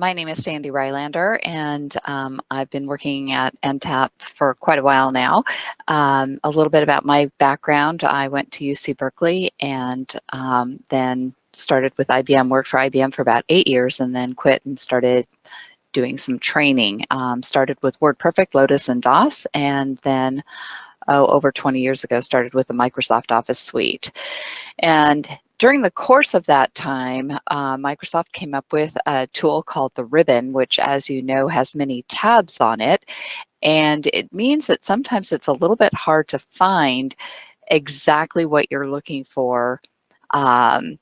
My name is Sandy Rylander, and um, I've been working at NTAP for quite a while now. Um, a little bit about my background. I went to UC Berkeley and um, then started with IBM, worked for IBM for about eight years, and then quit and started doing some training. Um, started with WordPerfect, Lotus, and DOS, and then oh, over 20 years ago, started with the Microsoft Office suite. And during the course of that time, uh, Microsoft came up with a tool called the Ribbon, which as you know has many tabs on it. And it means that sometimes it's a little bit hard to find exactly what you're looking for um,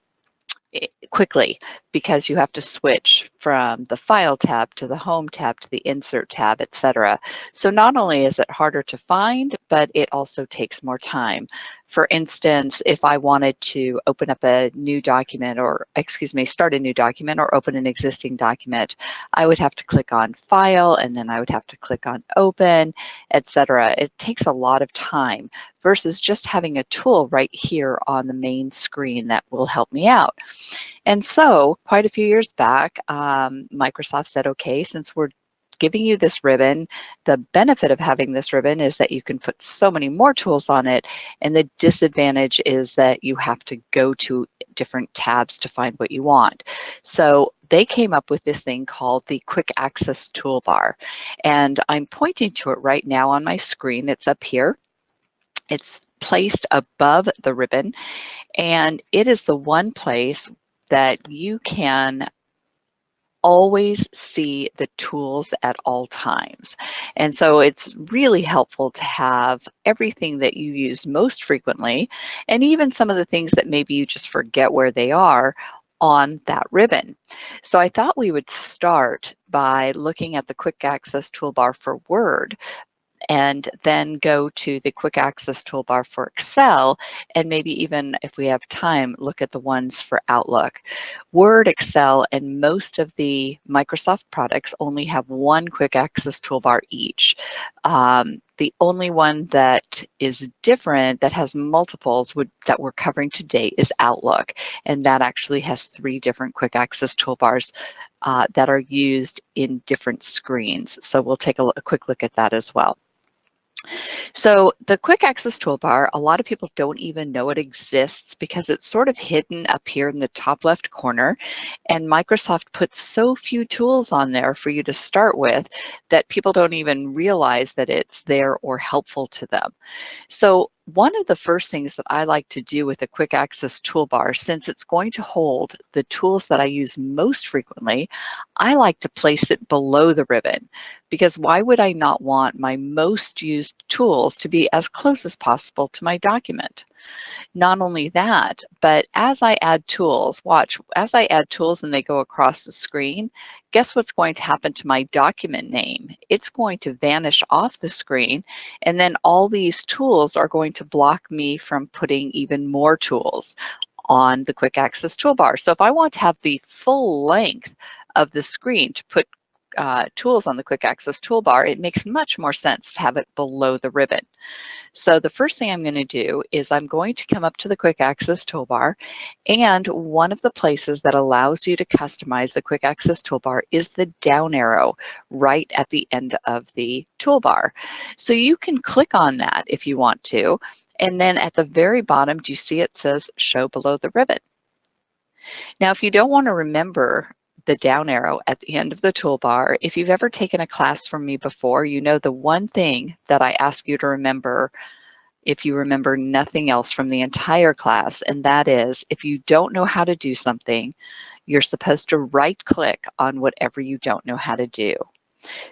quickly because you have to switch from the file tab to the home tab to the insert tab, etc. So not only is it harder to find, but it also takes more time. For instance, if I wanted to open up a new document or, excuse me, start a new document or open an existing document, I would have to click on File and then I would have to click on Open, etc. It takes a lot of time versus just having a tool right here on the main screen that will help me out. And so quite a few years back, um, Microsoft said, okay, since we're giving you this ribbon. The benefit of having this ribbon is that you can put so many more tools on it. And the disadvantage is that you have to go to different tabs to find what you want. So they came up with this thing called the Quick Access Toolbar. And I'm pointing to it right now on my screen. It's up here. It's placed above the ribbon. And it is the one place that you can always see the tools at all times. And so it's really helpful to have everything that you use most frequently, and even some of the things that maybe you just forget where they are on that ribbon. So I thought we would start by looking at the quick access toolbar for Word and then go to the quick access toolbar for Excel, and maybe even if we have time, look at the ones for Outlook. Word, Excel, and most of the Microsoft products only have one quick access toolbar each. Um, the only one that is different, that has multiples would, that we're covering today is Outlook. And that actually has three different quick access toolbars uh, that are used in different screens. So we'll take a, a quick look at that as well. So the quick access toolbar, a lot of people don't even know it exists because it's sort of hidden up here in the top left corner. And Microsoft puts so few tools on there for you to start with that people don't even realize that it's there or helpful to them. So one of the first things that I like to do with a quick access toolbar, since it's going to hold the tools that I use most frequently, I like to place it below the ribbon because why would I not want my most used tools to be as close as possible to my document? Not only that, but as I add tools, watch, as I add tools and they go across the screen, guess what's going to happen to my document name? It's going to vanish off the screen and then all these tools are going to block me from putting even more tools on the quick access toolbar. So if I want to have the full length of the screen to put uh, tools on the quick access toolbar, it makes much more sense to have it below the ribbon. So the first thing I'm going to do is I'm going to come up to the quick access toolbar and one of the places that allows you to customize the quick access toolbar is the down arrow right at the end of the toolbar. So you can click on that if you want to and then at the very bottom, do you see it says show below the ribbon? Now, if you don't want to remember the down arrow at the end of the toolbar. If you've ever taken a class from me before, you know the one thing that I ask you to remember if you remember nothing else from the entire class, and that is if you don't know how to do something, you're supposed to right click on whatever you don't know how to do.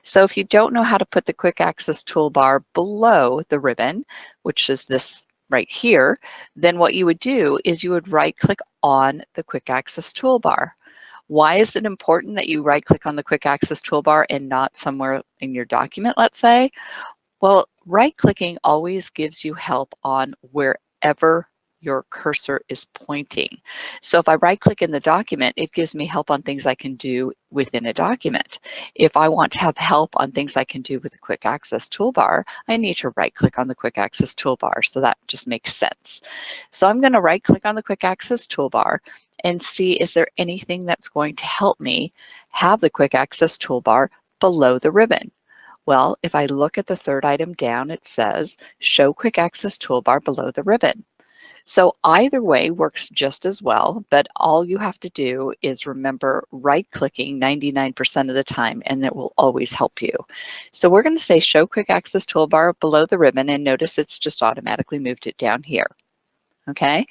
So if you don't know how to put the quick access toolbar below the ribbon, which is this right here, then what you would do is you would right click on the quick access toolbar. Why is it important that you right click on the quick access toolbar and not somewhere in your document, let's say? Well, right clicking always gives you help on wherever your cursor is pointing. So if I right click in the document, it gives me help on things I can do within a document. If I want to have help on things I can do with the quick access toolbar, I need to right click on the quick access toolbar. So that just makes sense. So I'm gonna right click on the quick access toolbar and see is there anything that's going to help me have the quick access toolbar below the ribbon. Well, if I look at the third item down, it says show quick access toolbar below the ribbon. So either way works just as well, but all you have to do is remember right clicking 99% of the time and it will always help you. So we're gonna say show quick access toolbar below the ribbon and notice it's just automatically moved it down here. Okay,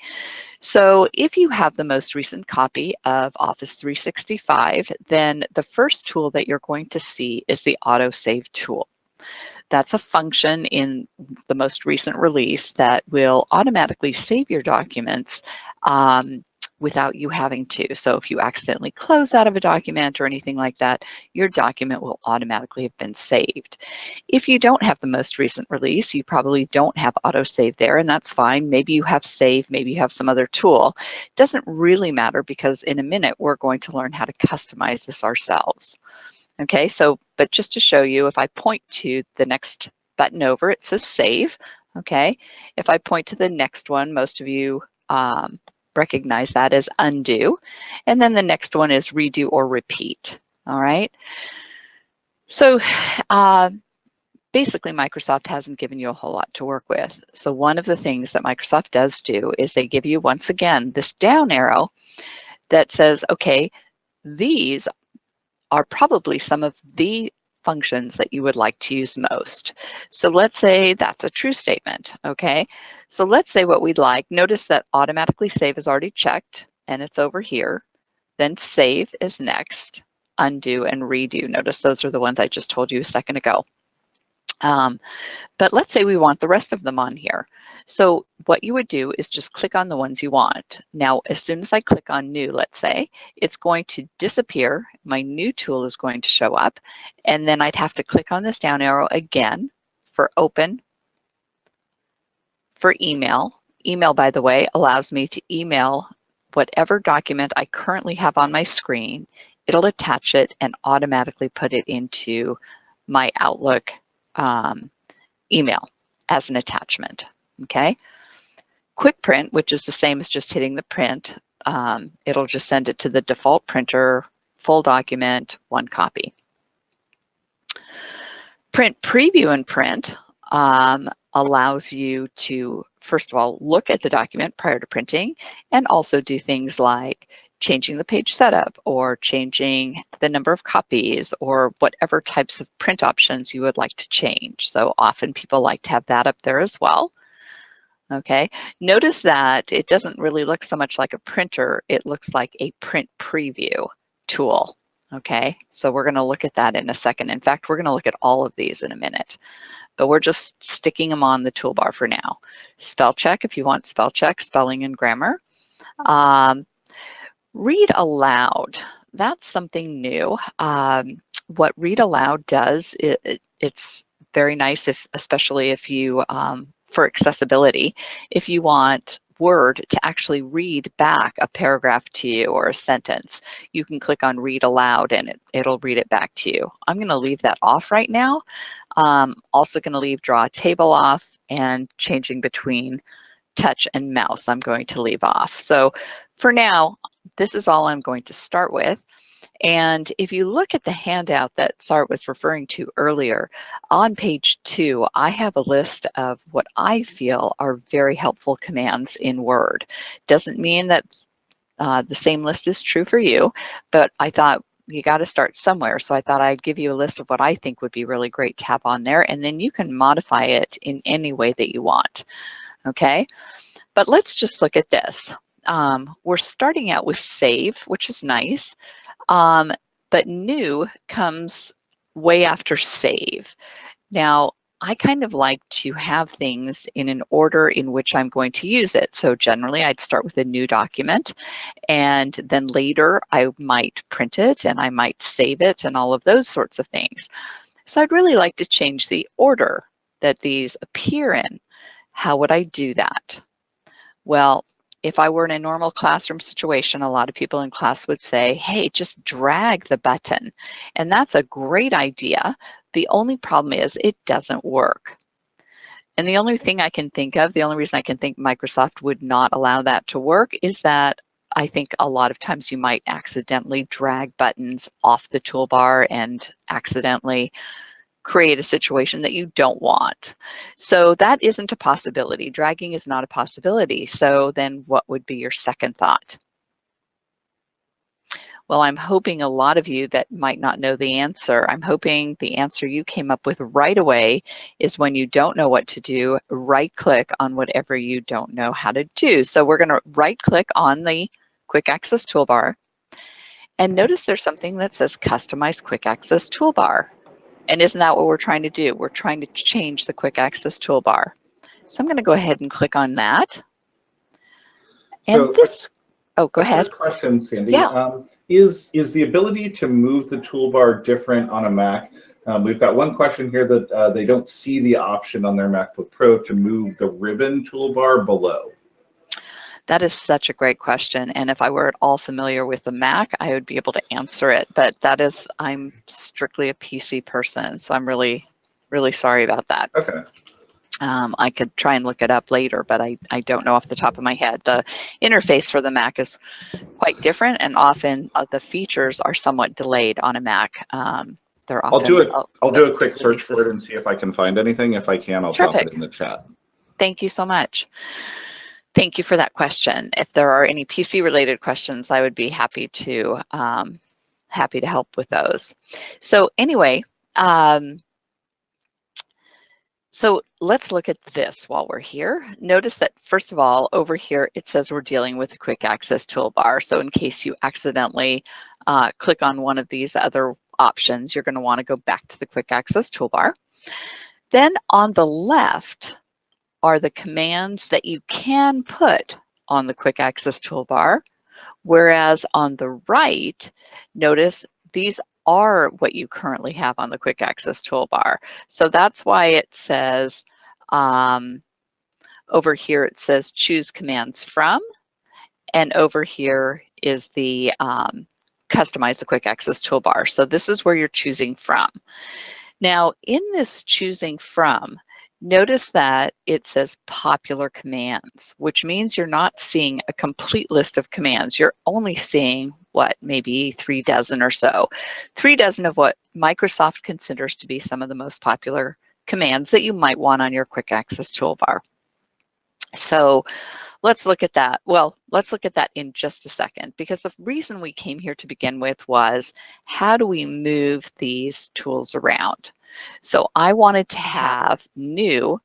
so if you have the most recent copy of Office 365, then the first tool that you're going to see is the autosave tool. That's a function in the most recent release that will automatically save your documents um, without you having to. So if you accidentally close out of a document or anything like that, your document will automatically have been saved. If you don't have the most recent release, you probably don't have autosave there, and that's fine. Maybe you have save, maybe you have some other tool. It doesn't really matter because in a minute, we're going to learn how to customize this ourselves. Okay, so, but just to show you, if I point to the next button over, it says save, okay? If I point to the next one, most of you um, recognize that as undo. And then the next one is redo or repeat, all right? So uh, basically Microsoft hasn't given you a whole lot to work with. So one of the things that Microsoft does do is they give you, once again, this down arrow that says, okay, these are probably some of the functions that you would like to use most. So let's say that's a true statement, okay? So let's say what we'd like, notice that automatically save is already checked and it's over here. Then save is next, undo and redo. Notice those are the ones I just told you a second ago. Um, but let's say we want the rest of them on here. So what you would do is just click on the ones you want. Now, as soon as I click on new, let's say, it's going to disappear. My new tool is going to show up. And then I'd have to click on this down arrow again for open, for email. Email, by the way, allows me to email whatever document I currently have on my screen. It'll attach it and automatically put it into my Outlook um, email as an attachment, okay? Quick print, which is the same as just hitting the print, um, it'll just send it to the default printer, full document, one copy. Print preview and print um, allows you to, first of all, look at the document prior to printing and also do things like changing the page setup or changing the number of copies or whatever types of print options you would like to change. So often people like to have that up there as well. Okay, notice that it doesn't really look so much like a printer, it looks like a print preview tool. Okay, so we're gonna look at that in a second. In fact, we're gonna look at all of these in a minute, but we're just sticking them on the toolbar for now. Spell check if you want spell check, spelling and grammar. Um, Read aloud, that's something new. Um, what read aloud does, it, it, it's very nice if, especially if you, um, for accessibility, if you want Word to actually read back a paragraph to you or a sentence, you can click on read aloud and it, will read it back to you. I'm gonna leave that off right now. Um, also gonna leave draw table off and changing between touch and mouse I'm going to leave off. So for now, this is all I'm going to start with. And if you look at the handout that Sart was referring to earlier, on page two, I have a list of what I feel are very helpful commands in Word. Doesn't mean that uh, the same list is true for you, but I thought you got to start somewhere. So I thought I'd give you a list of what I think would be really great to have on there, and then you can modify it in any way that you want, okay? But let's just look at this um, we're starting out with save, which is nice, um, but new comes way after save. Now, I kind of like to have things in an order in which I'm going to use it. So generally I'd start with a new document and then later I might print it and I might save it and all of those sorts of things. So I'd really like to change the order that these appear in. How would I do that? Well, if I were in a normal classroom situation, a lot of people in class would say, hey, just drag the button. And that's a great idea. The only problem is it doesn't work. And the only thing I can think of, the only reason I can think Microsoft would not allow that to work is that I think a lot of times you might accidentally drag buttons off the toolbar and accidentally create a situation that you don't want. So that isn't a possibility. Dragging is not a possibility. So then what would be your second thought? Well, I'm hoping a lot of you that might not know the answer, I'm hoping the answer you came up with right away is when you don't know what to do, right click on whatever you don't know how to do. So we're gonna right click on the quick access toolbar and notice there's something that says customize quick access toolbar. And isn't that what we're trying to do? We're trying to change the quick access toolbar. So I'm gonna go ahead and click on that. And so, this, oh, go ahead. Question, Sandy. Yeah. Um, is, is the ability to move the toolbar different on a Mac? Um, we've got one question here that uh, they don't see the option on their MacBook Pro to move the ribbon toolbar below. That is such a great question. And if I were at all familiar with the Mac, I would be able to answer it. But that is, I'm strictly a PC person. So I'm really, really sorry about that. Okay. Um, I could try and look it up later, but I, I don't know off the top of my head. The interface for the Mac is quite different and often uh, the features are somewhat delayed on a Mac. Um, they're often- I'll do it. uh, I'll do a quick search for it and see if I can find anything. If I can, I'll drop it in the chat. Thank you so much. Thank you for that question. If there are any PC related questions, I would be happy to um, happy to help with those. So anyway, um, so let's look at this while we're here. Notice that first of all, over here, it says we're dealing with a quick access toolbar. So in case you accidentally uh, click on one of these other options, you're gonna wanna go back to the quick access toolbar. Then on the left are the commands that you can put on the quick access toolbar. Whereas on the right, notice these are what you currently have on the quick access toolbar. So that's why it says, um, over here it says choose commands from, and over here is the um, customize the quick access toolbar. So this is where you're choosing from. Now in this choosing from, notice that it says popular commands, which means you're not seeing a complete list of commands. You're only seeing what, maybe three dozen or so. Three dozen of what Microsoft considers to be some of the most popular commands that you might want on your quick access toolbar. So let's look at that. Well, let's look at that in just a second because the reason we came here to begin with was how do we move these tools around? So I wanted to have new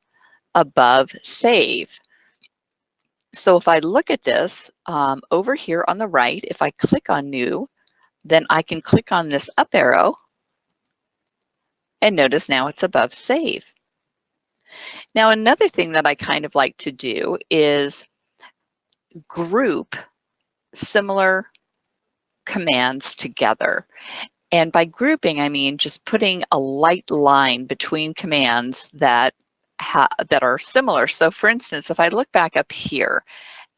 above save. So if I look at this um, over here on the right, if I click on new, then I can click on this up arrow and notice now it's above save. Now another thing that I kind of like to do is group similar commands together. And by grouping, I mean just putting a light line between commands that that are similar. So for instance, if I look back up here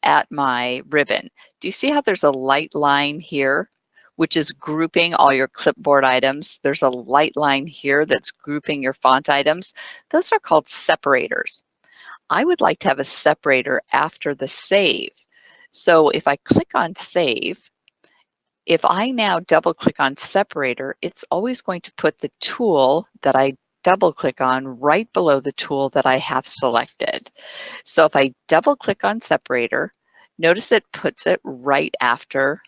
at my ribbon, do you see how there's a light line here, which is grouping all your clipboard items? There's a light line here that's grouping your font items. Those are called separators. I would like to have a separator after the save. So if I click on save, if I now double click on separator, it's always going to put the tool that I double click on right below the tool that I have selected. So if I double click on separator, notice it puts it right after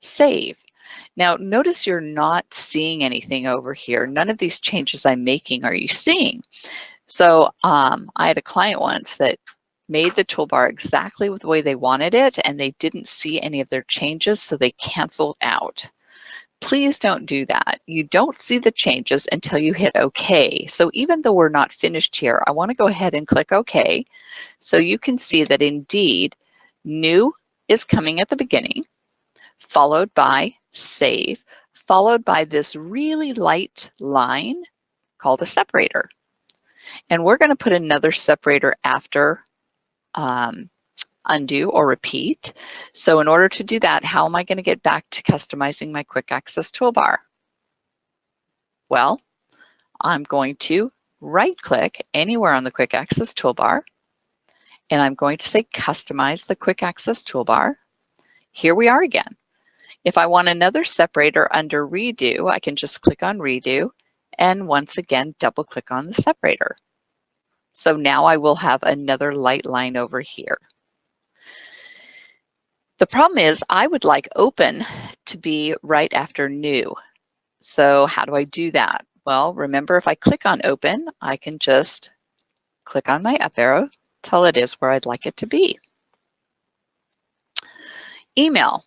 save. Now notice you're not seeing anything over here. None of these changes I'm making are you seeing. So um, I had a client once that made the toolbar exactly the way they wanted it and they didn't see any of their changes so they canceled out. Please don't do that. You don't see the changes until you hit OK. So even though we're not finished here, I want to go ahead and click OK so you can see that indeed new is coming at the beginning, followed by save, followed by this really light line called a separator. And we're going to put another separator after um, undo or repeat. So in order to do that, how am I going to get back to customizing my quick access toolbar? Well, I'm going to right click anywhere on the quick access toolbar and I'm going to say customize the quick access toolbar. here we are again. If I want another separator under redo, I can just click on redo and once again, double click on the separator. So now I will have another light line over here. The problem is I would like open to be right after new. So how do I do that? Well, remember if I click on open, I can just click on my up arrow till it is where I'd like it to be. Email.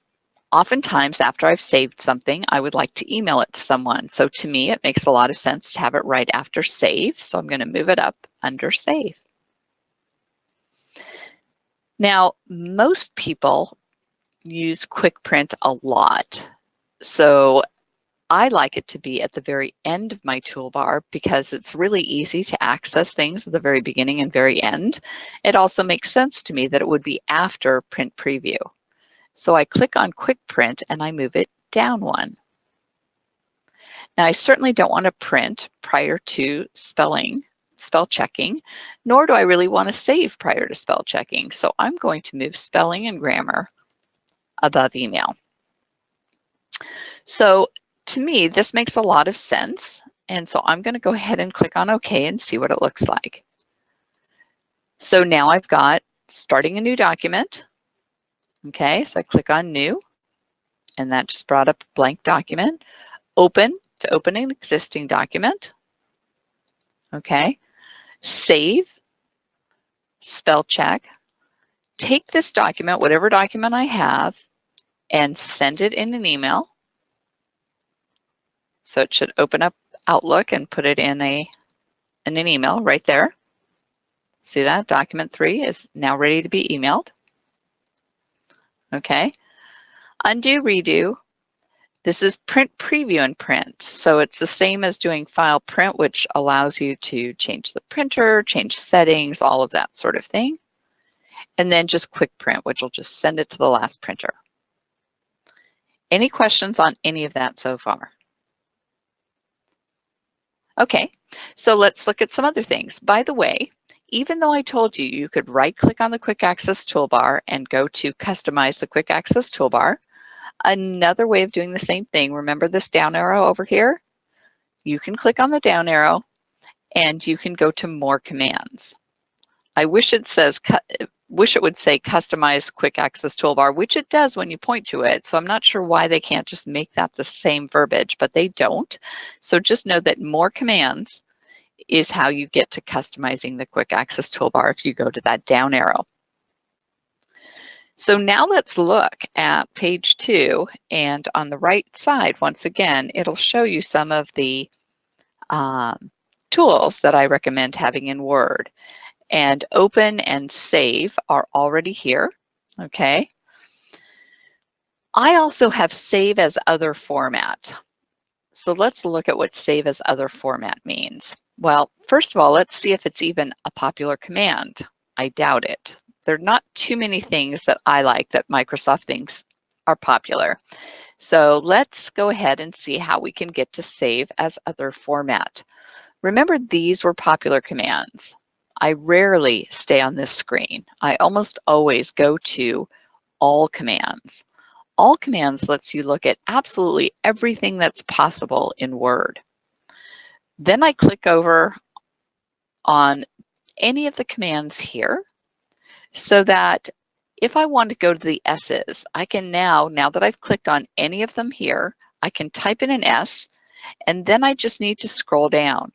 Oftentimes after I've saved something, I would like to email it to someone. So to me, it makes a lot of sense to have it right after save. So I'm gonna move it up under save. Now, most people use Quick Print a lot. So I like it to be at the very end of my toolbar because it's really easy to access things at the very beginning and very end. It also makes sense to me that it would be after Print Preview. So I click on Quick Print and I move it down one. Now I certainly don't want to print prior to spelling, spell checking, nor do I really want to save prior to spell checking. So I'm going to move spelling and grammar above email. So to me, this makes a lot of sense. And so I'm going to go ahead and click on OK and see what it looks like. So now I've got starting a new document. Okay, so I click on new and that just brought up a blank document. Open to open an existing document. Okay, save, spell check. Take this document, whatever document I have, and send it in an email. So it should open up Outlook and put it in a in an email right there. See that? Document three is now ready to be emailed. Okay. Undo, redo. This is print preview and print. So it's the same as doing file print, which allows you to change the printer, change settings, all of that sort of thing. And then just quick print, which will just send it to the last printer. Any questions on any of that so far? Okay, so let's look at some other things. By the way, even though I told you you could right click on the quick access toolbar and go to customize the quick access toolbar, another way of doing the same thing, remember this down arrow over here? You can click on the down arrow and you can go to more commands. I wish it says wish it would say customize quick access toolbar, which it does when you point to it. So I'm not sure why they can't just make that the same verbiage, but they don't. So just know that more commands is how you get to customizing the quick access toolbar if you go to that down arrow. So now let's look at page two and on the right side, once again, it'll show you some of the um, tools that I recommend having in Word and open and save are already here, okay? I also have save as other format. So let's look at what save as other format means. Well, first of all, let's see if it's even a popular command. I doubt it. There are not too many things that I like that Microsoft thinks are popular. So let's go ahead and see how we can get to save as other format. Remember, these were popular commands. I rarely stay on this screen. I almost always go to all commands. All commands lets you look at absolutely everything that's possible in Word. Then I click over on any of the commands here so that if I want to go to the S's, I can now, now that I've clicked on any of them here, I can type in an S and then I just need to scroll down.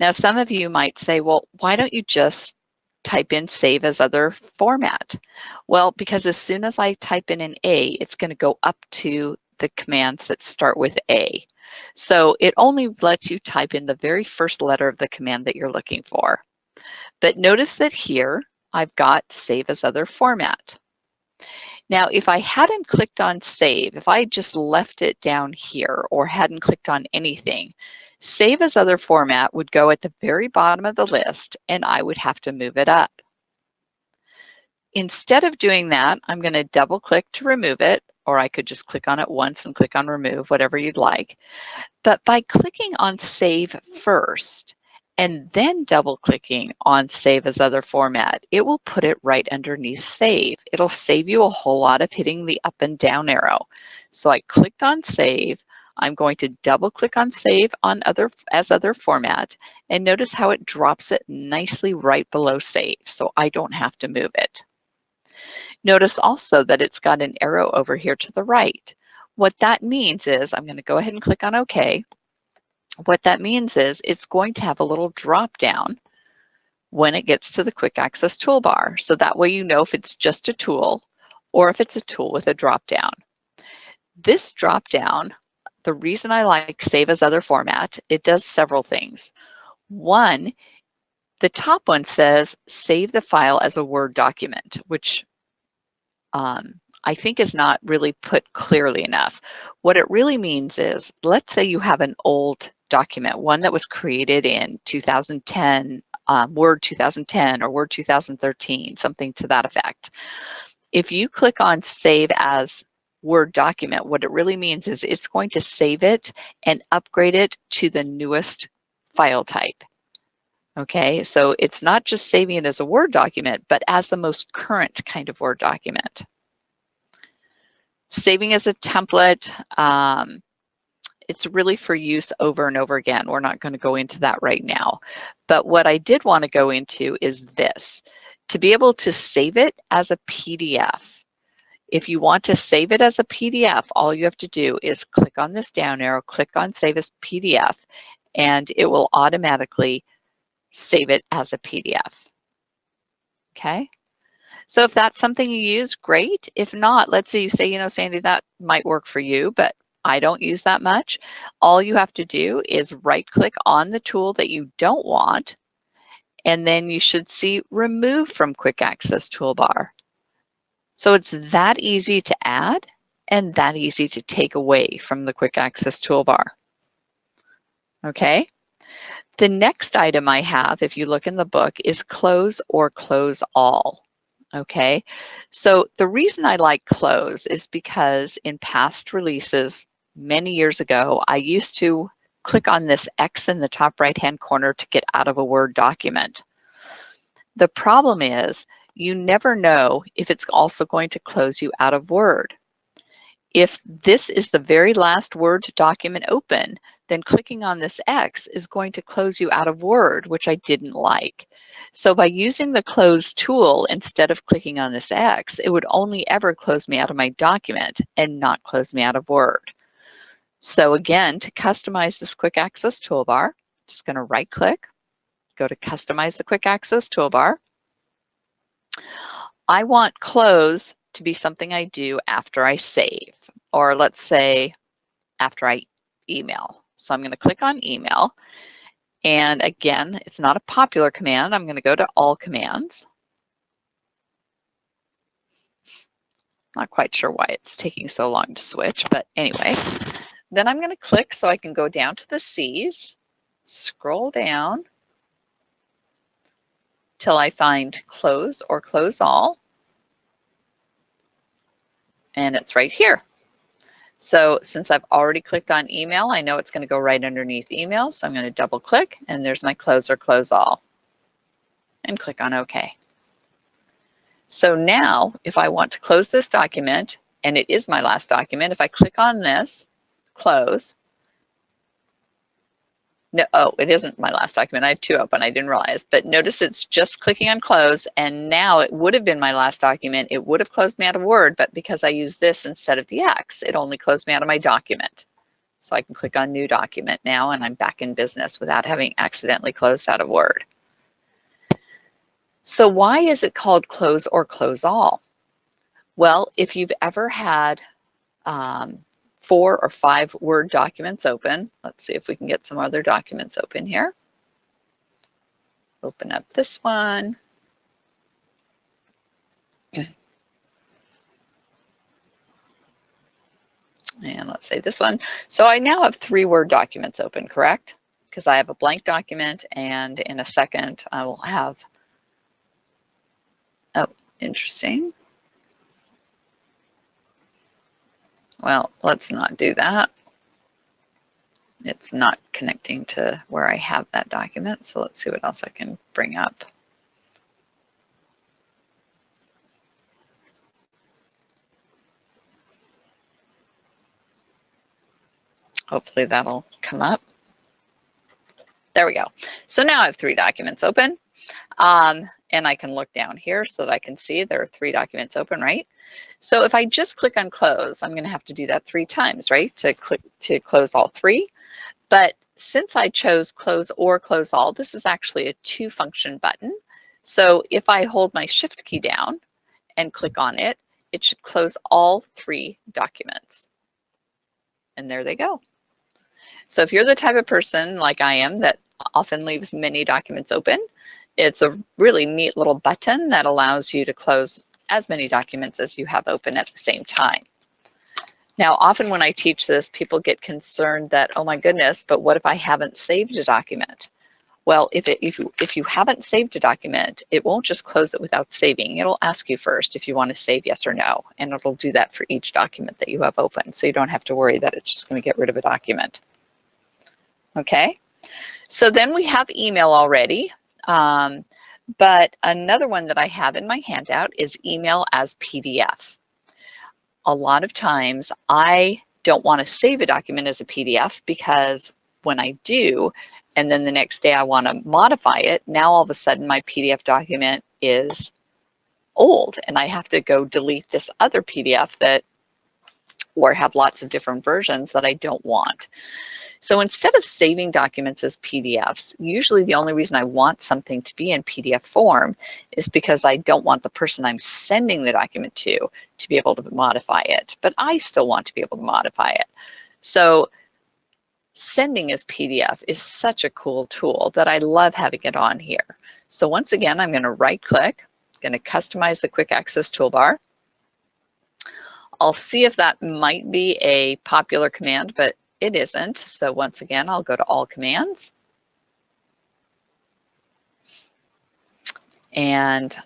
Now, some of you might say, well, why don't you just type in save as other format? Well, because as soon as I type in an A, it's going to go up to the commands that start with A. So it only lets you type in the very first letter of the command that you're looking for. But notice that here, I've got save as other format. Now, if I hadn't clicked on save, if I just left it down here or hadn't clicked on anything, Save as other format would go at the very bottom of the list and I would have to move it up. Instead of doing that, I'm going to double click to remove it, or I could just click on it once and click on remove, whatever you'd like. But by clicking on save first and then double clicking on save as other format, it will put it right underneath save. It'll save you a whole lot of hitting the up and down arrow. So I clicked on save. I'm going to double click on save on other as other format and notice how it drops it nicely right below save. So I don't have to move it. Notice also that it's got an arrow over here to the right. What that means is I'm going to go ahead and click on OK. What that means is it's going to have a little drop down when it gets to the quick access toolbar. So that way you know if it's just a tool or if it's a tool with a drop down. This drop down, the reason I like save as other format, it does several things. One, the top one says save the file as a Word document, which um, I think is not really put clearly enough. What it really means is, let's say you have an old document, one that was created in 2010, um, Word 2010 or Word 2013, something to that effect. If you click on Save as Word document, what it really means is it's going to save it and upgrade it to the newest file type. Okay, so it's not just saving it as a Word document, but as the most current kind of Word document. Saving as a template, um, it's really for use over and over again. We're not going to go into that right now. But what I did want to go into is this. To be able to save it as a PDF, if you want to save it as a PDF, all you have to do is click on this down arrow, click on Save as PDF, and it will automatically save it as a PDF. Okay? So if that's something you use, great. If not, let's say you say, you know, Sandy, that might work for you, but I don't use that much. All you have to do is right click on the tool that you don't want, and then you should see remove from quick access toolbar. So it's that easy to add and that easy to take away from the quick access toolbar. Okay. The next item I have, if you look in the book, is close or close all. Okay, so the reason I like close is because in past releases, many years ago, I used to click on this X in the top right hand corner to get out of a Word document. The problem is you never know if it's also going to close you out of Word. If this is the very last Word document open, then clicking on this X is going to close you out of Word, which I didn't like. So by using the close tool instead of clicking on this X, it would only ever close me out of my document and not close me out of Word. So again, to customize this quick access toolbar, just gonna right click, go to customize the quick access toolbar. I want close to be something I do after I save, or let's say after I email. So I'm gonna click on email and again, it's not a popular command. I'm going to go to all commands. Not quite sure why it's taking so long to switch, but anyway. Then I'm going to click so I can go down to the C's, scroll down till I find close or close all. And it's right here. So since I've already clicked on email, I know it's going to go right underneath email. So I'm going to double click and there's my close or close all and click on OK. So now if I want to close this document and it is my last document, if I click on this, close, no, oh, it isn't my last document. I have two open. I didn't realize. But notice it's just clicking on close. And now it would have been my last document. It would have closed me out of Word. But because I use this instead of the X, it only closed me out of my document. So I can click on New Document now, and I'm back in business without having accidentally closed out of Word. So why is it called Close or Close All? Well, if you've ever had um, four or five Word documents open. Let's see if we can get some other documents open here. Open up this one. Okay. And let's say this one. So I now have three Word documents open, correct? Because I have a blank document and in a second I will have, oh, interesting. Well, let's not do that. it's not connecting to where I have that document. So let's see what else I can bring up. Hopefully that'll come up. There we go. So now I have three documents open. Um, and I can look down here so that I can see there are three documents open, right? So if I just click on close, I'm gonna have to do that three times, right? To click to close all three. But since I chose close or close all, this is actually a two function button. So if I hold my shift key down and click on it, it should close all three documents. And there they go. So if you're the type of person like I am that often leaves many documents open, it's a really neat little button that allows you to close as many documents as you have open at the same time. Now, often when I teach this, people get concerned that, oh my goodness, but what if I haven't saved a document? Well, if, it, if, you, if you haven't saved a document, it won't just close it without saving. It'll ask you first if you want to save yes or no, and it'll do that for each document that you have open. So you don't have to worry that it's just going to get rid of a document. Okay, so then we have email already. Um, but another one that I have in my handout is email as PDF. A lot of times I don't want to save a document as a PDF because when I do, and then the next day I want to modify it, now all of a sudden my PDF document is old and I have to go delete this other PDF that or have lots of different versions that I don't want. So instead of saving documents as PDFs, usually the only reason I want something to be in PDF form is because I don't want the person I'm sending the document to to be able to modify it, but I still want to be able to modify it. So sending as PDF is such a cool tool that I love having it on here. So once again, I'm gonna right click, gonna customize the quick access toolbar. I'll see if that might be a popular command, but it isn't. So once again, I'll go to all commands. And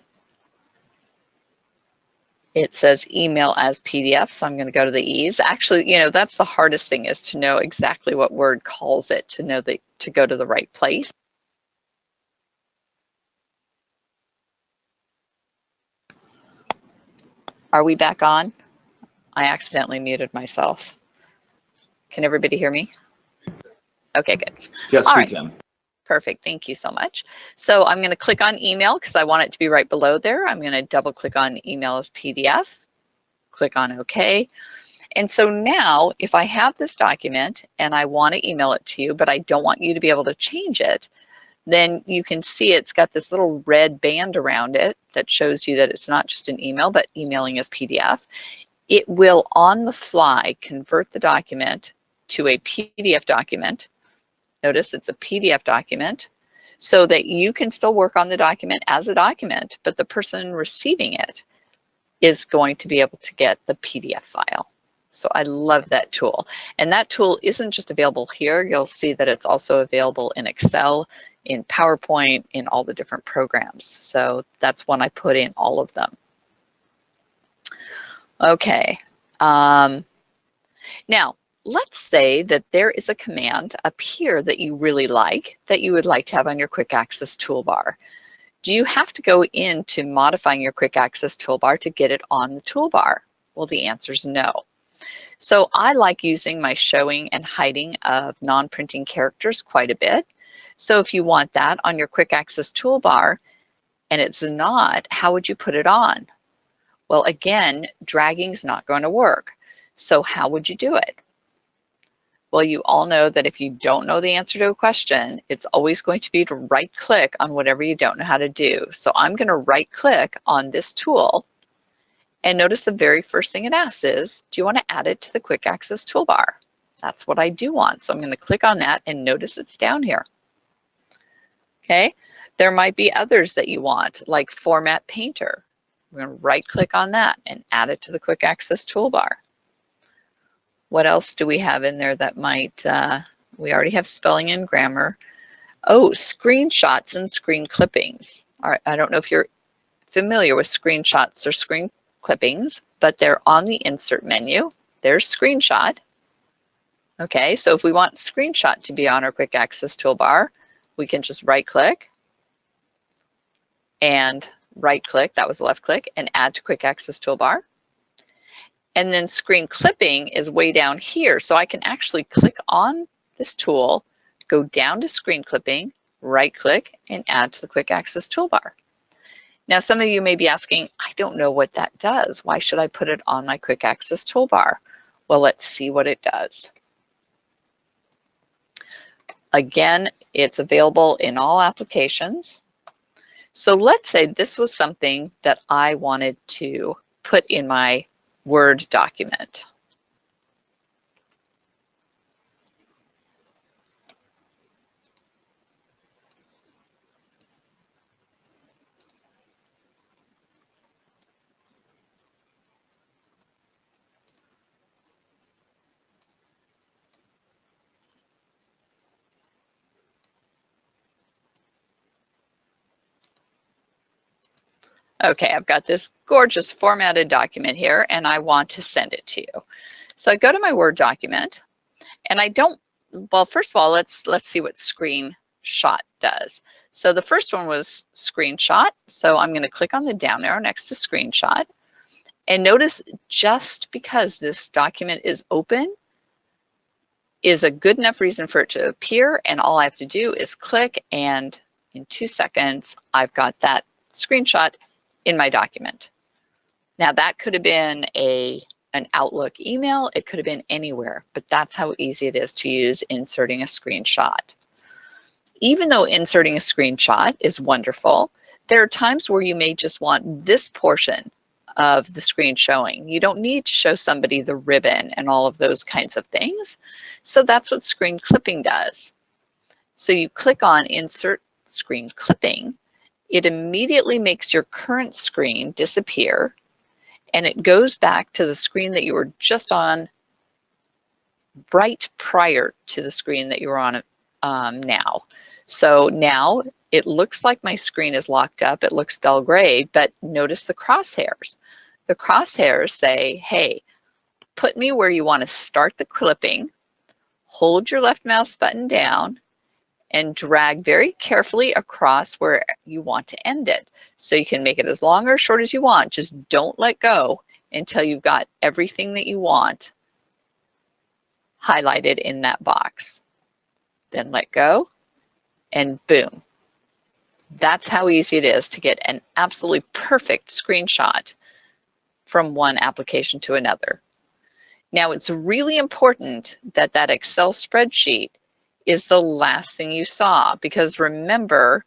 it says email as PDF, so I'm going to go to the ease. Actually, you know, that's the hardest thing is to know exactly what word calls it to know that to go to the right place. Are we back on? I accidentally muted myself. Can everybody hear me? Okay, good. Yes, All we right. can. Perfect, thank you so much. So I'm gonna click on email because I want it to be right below there. I'm gonna double click on email as PDF, click on okay. And so now if I have this document and I wanna email it to you, but I don't want you to be able to change it, then you can see it's got this little red band around it that shows you that it's not just an email, but emailing as PDF. It will on the fly convert the document to a PDF document. Notice it's a PDF document so that you can still work on the document as a document, but the person receiving it is going to be able to get the PDF file. So I love that tool. And that tool isn't just available here. You'll see that it's also available in Excel, in PowerPoint, in all the different programs. So that's one I put in all of them. Okay. Um, now, let's say that there is a command up here that you really like that you would like to have on your quick access toolbar. Do you have to go into modifying your quick access toolbar to get it on the toolbar? Well, the answer is no. So I like using my showing and hiding of non-printing characters quite a bit. So if you want that on your quick access toolbar and it's not, how would you put it on? Well, again, dragging is not going to work. So how would you do it? Well, you all know that if you don't know the answer to a question, it's always going to be to right click on whatever you don't know how to do. So I'm going to right click on this tool and notice the very first thing it asks is, do you want to add it to the quick access toolbar? That's what I do want. So I'm going to click on that and notice it's down here. Okay, there might be others that you want like format painter. We're going to right click on that and add it to the quick access toolbar. What else do we have in there that might, uh, we already have spelling and grammar. Oh, screenshots and screen clippings. All right, I don't know if you're familiar with screenshots or screen clippings, but they're on the insert menu. There's screenshot. Okay, so if we want screenshot to be on our quick access toolbar, we can just right click and right click, that was left click, and add to quick access toolbar. And then screen clipping is way down here. So I can actually click on this tool, go down to screen clipping, right click, and add to the quick access toolbar. Now, some of you may be asking, I don't know what that does. Why should I put it on my quick access toolbar? Well, let's see what it does. Again, it's available in all applications. So let's say this was something that I wanted to put in my Word document. Okay, I've got this gorgeous formatted document here and I want to send it to you. So I go to my Word document and I don't, well, first of all, let's, let's see what screenshot does. So the first one was screenshot. So I'm gonna click on the down arrow next to screenshot. And notice just because this document is open is a good enough reason for it to appear. And all I have to do is click and in two seconds, I've got that screenshot in my document. Now that could have been a an Outlook email, it could have been anywhere, but that's how easy it is to use inserting a screenshot. Even though inserting a screenshot is wonderful, there are times where you may just want this portion of the screen showing. You don't need to show somebody the ribbon and all of those kinds of things. So that's what screen clipping does. So you click on insert screen clipping it immediately makes your current screen disappear and it goes back to the screen that you were just on right prior to the screen that you were on um, now. So now it looks like my screen is locked up. It looks dull gray, but notice the crosshairs. The crosshairs say, hey, put me where you want to start the clipping, hold your left mouse button down, and drag very carefully across where you want to end it. So you can make it as long or short as you want. Just don't let go until you've got everything that you want highlighted in that box. Then let go and boom. That's how easy it is to get an absolutely perfect screenshot from one application to another. Now it's really important that that Excel spreadsheet is the last thing you saw because remember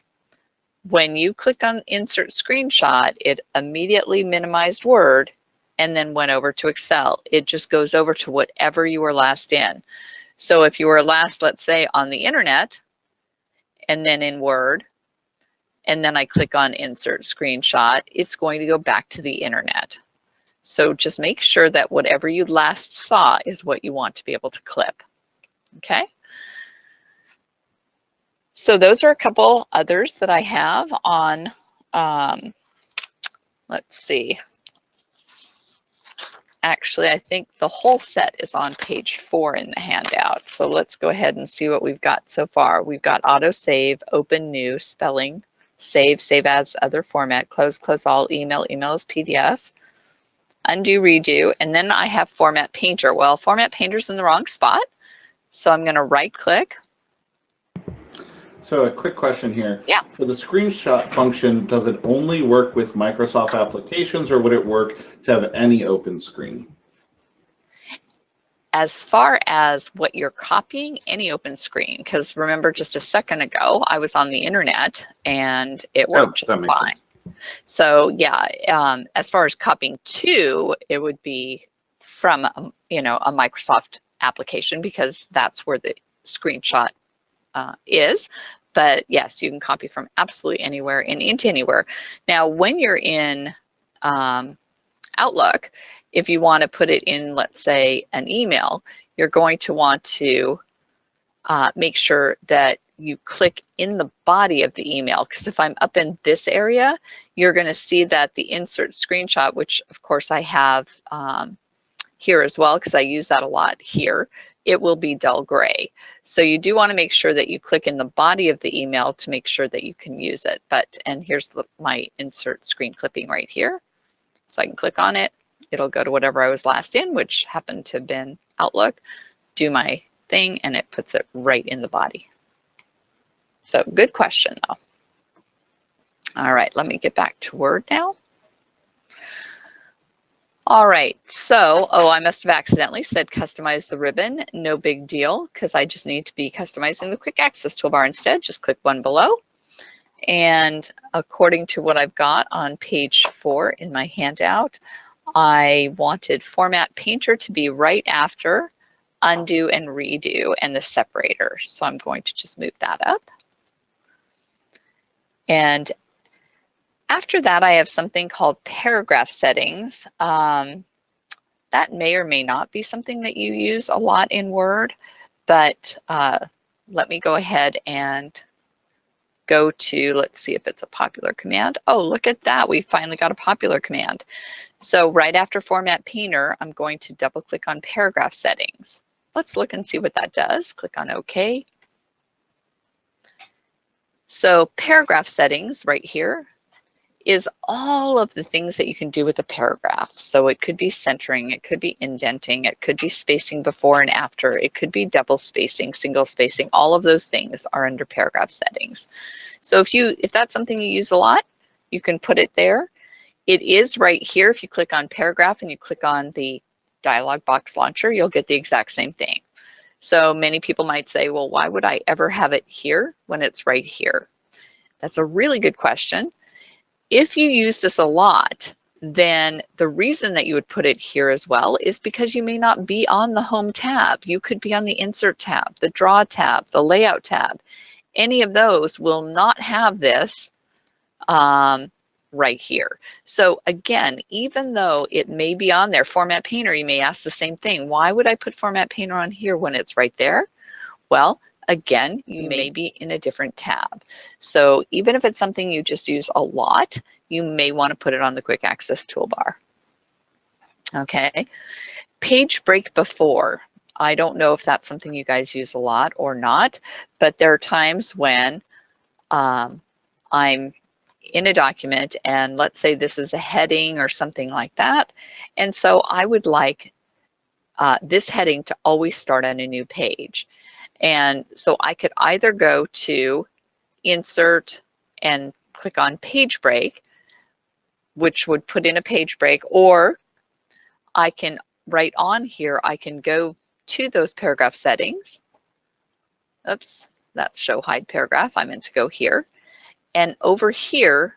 when you clicked on insert screenshot it immediately minimized word and then went over to Excel. It just goes over to whatever you were last in. So if you were last let's say on the internet and then in Word and then I click on insert screenshot it's going to go back to the internet. So just make sure that whatever you last saw is what you want to be able to clip. Okay so those are a couple others that I have on, um, let's see. Actually, I think the whole set is on page four in the handout. So let's go ahead and see what we've got so far. We've got auto save, open new, spelling, save, save as other format, close, close all, email, email PDF, undo, redo, and then I have format painter. Well, format painter's in the wrong spot. So I'm gonna right click, so a quick question here. Yeah. For the screenshot function, does it only work with Microsoft applications or would it work to have any open screen? As far as what you're copying, any open screen, because remember just a second ago, I was on the internet and it oh, worked oh, fine. Sense. So yeah, um, as far as copying to, it would be from, um, you know, a Microsoft application because that's where the screenshot uh, is. But yes, you can copy from absolutely anywhere and into anywhere. Now, when you're in um, Outlook, if you want to put it in, let's say, an email, you're going to want to uh, make sure that you click in the body of the email because if I'm up in this area, you're going to see that the insert screenshot, which of course I have um, here as well because I use that a lot here, it will be dull gray. So you do want to make sure that you click in the body of the email to make sure that you can use it. But, and here's the, my insert screen clipping right here. So I can click on it. It'll go to whatever I was last in, which happened to have been Outlook, do my thing, and it puts it right in the body. So good question though. All right, let me get back to Word now. All right, so, oh, I must have accidentally said customize the ribbon. No big deal, because I just need to be customizing the quick access toolbar instead. Just click one below. And according to what I've got on page four in my handout, I wanted Format Painter to be right after undo and redo and the separator. So I'm going to just move that up. And after that, I have something called paragraph settings. Um, that may or may not be something that you use a lot in Word, but uh, let me go ahead and go to, let's see if it's a popular command. Oh, look at that. We finally got a popular command. So right after Format Painter, I'm going to double click on paragraph settings. Let's look and see what that does. Click on OK. So paragraph settings right here is all of the things that you can do with a paragraph. So it could be centering, it could be indenting, it could be spacing before and after, it could be double spacing, single spacing, all of those things are under paragraph settings. So if you if that's something you use a lot, you can put it there. It is right here. If you click on paragraph and you click on the dialog box launcher, you'll get the exact same thing. So many people might say, well, why would I ever have it here when it's right here? That's a really good question. If you use this a lot, then the reason that you would put it here as well is because you may not be on the home tab. You could be on the insert tab, the draw tab, the layout tab. Any of those will not have this um, right here. So again, even though it may be on there, Format Painter, you may ask the same thing. Why would I put Format Painter on here when it's right there? Well, again, you may be in a different tab. So even if it's something you just use a lot, you may want to put it on the quick access toolbar. Okay, page break before. I don't know if that's something you guys use a lot or not, but there are times when um, I'm in a document and let's say this is a heading or something like that. And so I would like uh, this heading to always start on a new page. And so I could either go to insert and click on page break, which would put in a page break, or I can right on here, I can go to those paragraph settings. Oops, that's show hide paragraph. I meant to go here. And over here,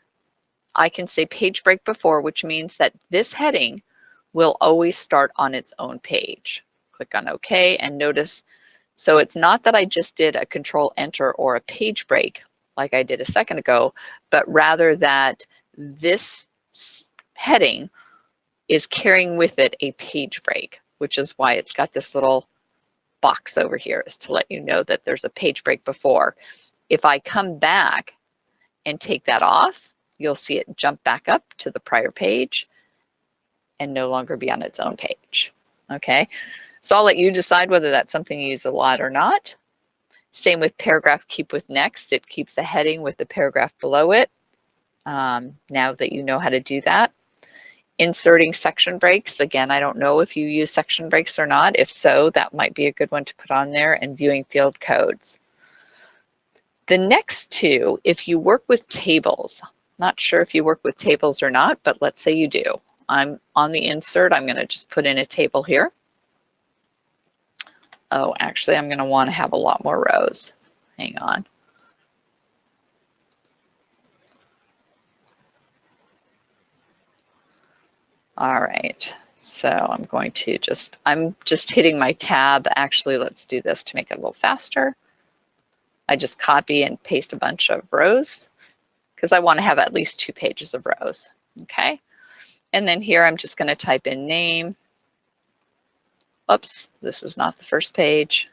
I can say page break before, which means that this heading will always start on its own page. Click on OK and notice so it's not that I just did a control enter or a page break like I did a second ago, but rather that this heading is carrying with it a page break, which is why it's got this little box over here is to let you know that there's a page break before. If I come back and take that off, you'll see it jump back up to the prior page and no longer be on its own page, okay? So I'll let you decide whether that's something you use a lot or not. Same with paragraph keep with next. It keeps a heading with the paragraph below it. Um, now that you know how to do that. Inserting section breaks. Again, I don't know if you use section breaks or not. If so, that might be a good one to put on there and viewing field codes. The next two, if you work with tables, not sure if you work with tables or not, but let's say you do. I'm on the insert, I'm gonna just put in a table here. Oh, actually, I'm going to want to have a lot more rows. Hang on. All right, so I'm going to just, I'm just hitting my tab. Actually, let's do this to make it a little faster. I just copy and paste a bunch of rows because I want to have at least two pages of rows, okay? And then here I'm just going to type in name Oops, this is not the first page.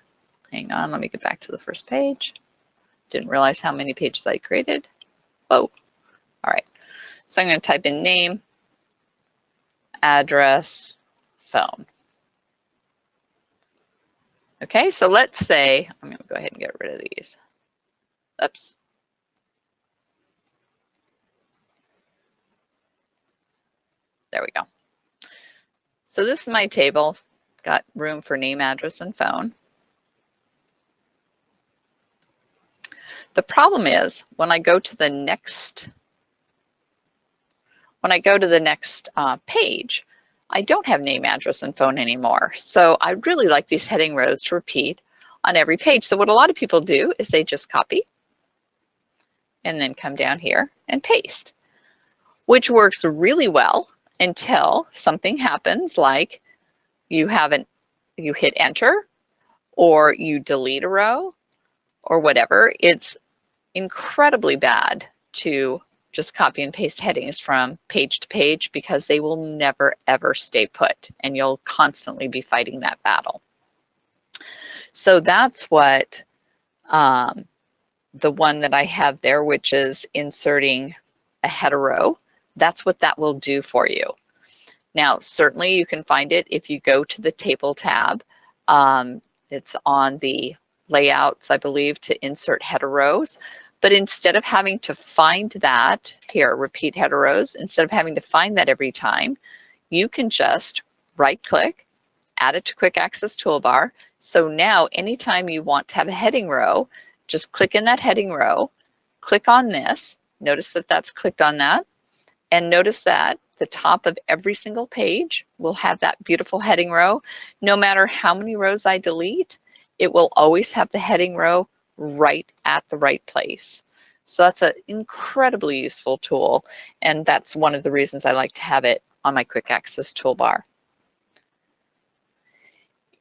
Hang on, let me get back to the first page. Didn't realize how many pages I created. Whoa, all right. So I'm gonna type in name, address, phone. Okay, so let's say, I'm gonna go ahead and get rid of these. Oops. There we go. So this is my table, got room for name, address, and phone. The problem is when I go to the next, when I go to the next uh, page, I don't have name, address, and phone anymore. So I really like these heading rows to repeat on every page. So what a lot of people do is they just copy and then come down here and paste, which works really well until something happens like you haven't, you hit enter or you delete a row or whatever. It's incredibly bad to just copy and paste headings from page to page because they will never ever stay put and you'll constantly be fighting that battle. So that's what um, the one that I have there, which is inserting a header row, that's what that will do for you. Now, certainly you can find it if you go to the table tab. Um, it's on the layouts, I believe, to insert header rows. But instead of having to find that, here, repeat header rows, instead of having to find that every time, you can just right click, add it to quick access toolbar. So now anytime you want to have a heading row, just click in that heading row, click on this, notice that that's clicked on that, and notice that the top of every single page will have that beautiful heading row. No matter how many rows I delete, it will always have the heading row right at the right place. So that's an incredibly useful tool. And that's one of the reasons I like to have it on my quick access toolbar.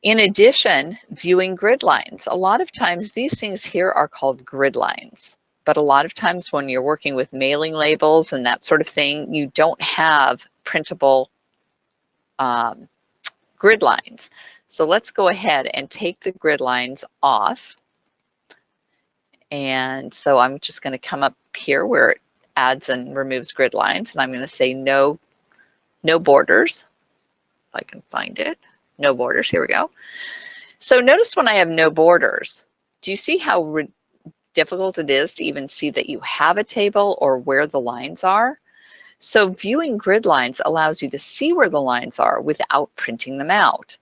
In addition, viewing grid lines. A lot of times these things here are called grid lines, but a lot of times when you're working with mailing labels and that sort of thing, you don't have printable um, grid lines. So let's go ahead and take the grid lines off. And so I'm just going to come up here where it adds and removes grid lines. And I'm going to say no, no borders, if I can find it. No borders. Here we go. So notice when I have no borders, do you see how difficult it is to even see that you have a table or where the lines are? So viewing grid lines allows you to see where the lines are without printing them out.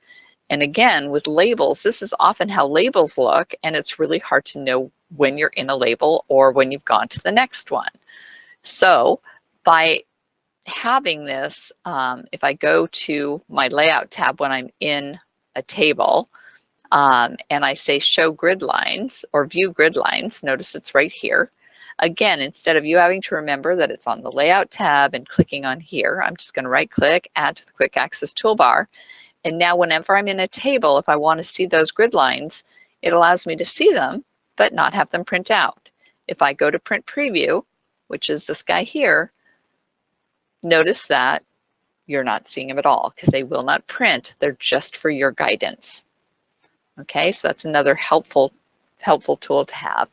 And again, with labels, this is often how labels look, and it's really hard to know when you're in a label or when you've gone to the next one. So by having this, um, if I go to my layout tab when I'm in a table um, and I say show grid lines or view grid lines, notice it's right here. Again, instead of you having to remember that it's on the layout tab and clicking on here, I'm just gonna right click, add to the quick access toolbar. And now whenever I'm in a table, if I wanna see those grid lines, it allows me to see them but not have them print out. If I go to print preview, which is this guy here, notice that you're not seeing them at all because they will not print. They're just for your guidance. Okay, so that's another helpful, helpful tool to have.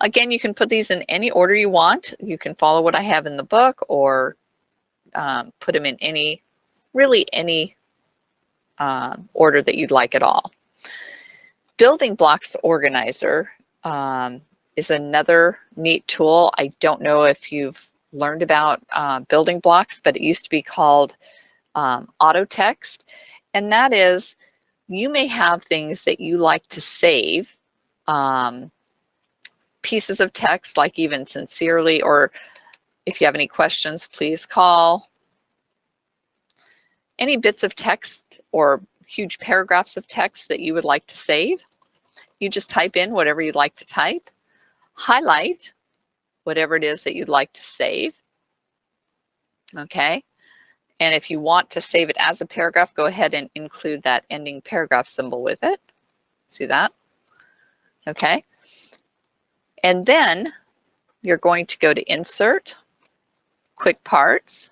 Again, you can put these in any order you want. You can follow what I have in the book or um, put them in any, really any uh, order that you'd like at all. Building Blocks Organizer um, is another neat tool. I don't know if you've learned about uh, building blocks, but it used to be called um, auto text. And that is, you may have things that you like to save, um, pieces of text like even sincerely, or if you have any questions, please call. Any bits of text or huge paragraphs of text that you would like to save. You just type in whatever you'd like to type, highlight whatever it is that you'd like to save. Okay. And if you want to save it as a paragraph, go ahead and include that ending paragraph symbol with it. See that? Okay. And then you're going to go to Insert, Quick Parts,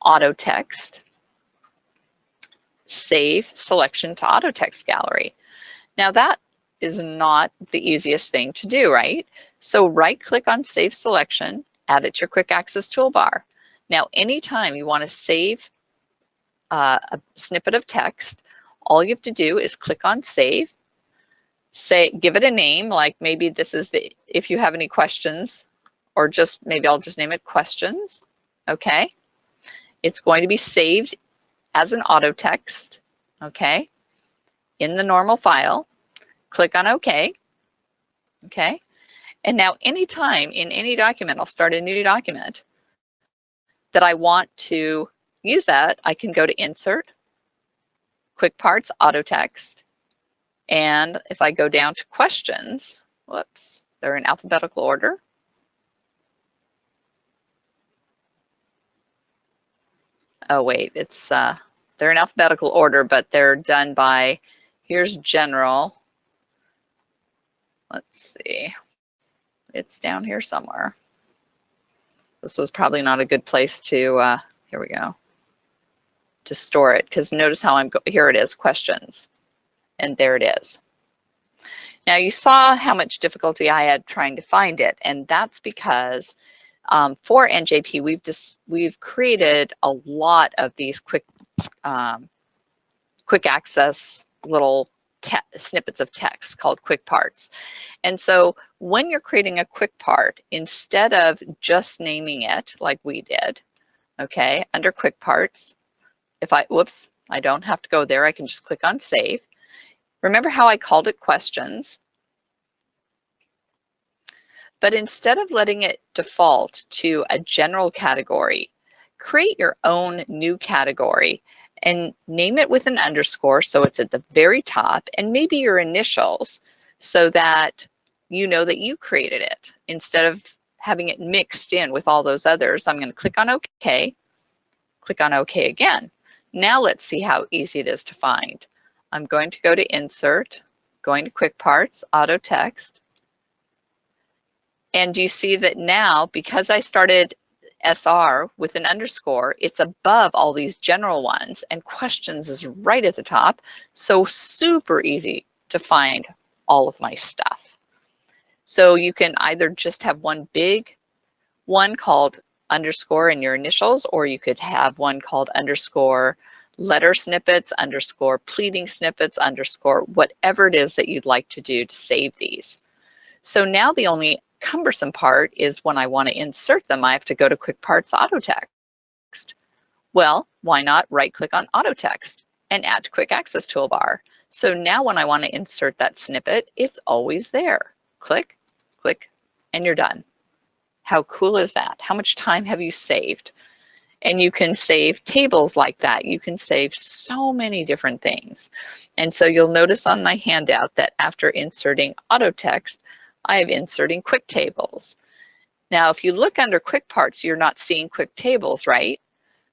Auto Text, save selection to auto text gallery. Now that is not the easiest thing to do, right? So right click on save selection, add it to your quick access toolbar. Now anytime you want to save uh, a snippet of text, all you have to do is click on save, say, give it a name, like maybe this is the, if you have any questions, or just maybe I'll just name it questions, okay? It's going to be saved as an auto text, okay, in the normal file. Click on OK, okay? And now anytime in any document, I'll start a new document that I want to use that, I can go to Insert, Quick Parts, Auto Text, and if I go down to questions, whoops, they're in alphabetical order. Oh wait, it's uh, they're in alphabetical order, but they're done by, here's general. Let's see, it's down here somewhere. This was probably not a good place to, uh, here we go, to store it because notice how I'm, here it is, questions, and there it is. Now you saw how much difficulty I had trying to find it, and that's because um, for NJP, we've just we've created a lot of these quick um, quick access little snippets of text called quick parts. And so when you're creating a quick part, instead of just naming it like we did, okay, under quick parts, if I, whoops, I don't have to go there. I can just click on save. Remember how I called it questions? But instead of letting it default to a general category, create your own new category and name it with an underscore so it's at the very top and maybe your initials so that you know that you created it instead of having it mixed in with all those others. I'm going to click on OK, click on OK again. Now let's see how easy it is to find. I'm going to go to Insert, going to Quick Parts, Auto Text. And you see that now, because I started SR with an underscore, it's above all these general ones and questions is right at the top. So super easy to find all of my stuff. So you can either just have one big one called underscore in your initials, or you could have one called underscore letter snippets, underscore pleading snippets, underscore whatever it is that you'd like to do to save these. So now the only cumbersome part is when I want to insert them, I have to go to Quick Parts Auto Text. Well, why not right click on Auto Text and add to Quick Access Toolbar. So now when I want to insert that snippet, it's always there. Click, click, and you're done. How cool is that? How much time have you saved? And you can save tables like that. You can save so many different things. And so you'll notice on my handout that after inserting auto text, I have inserting quick tables. Now, if you look under quick parts, you're not seeing quick tables, right?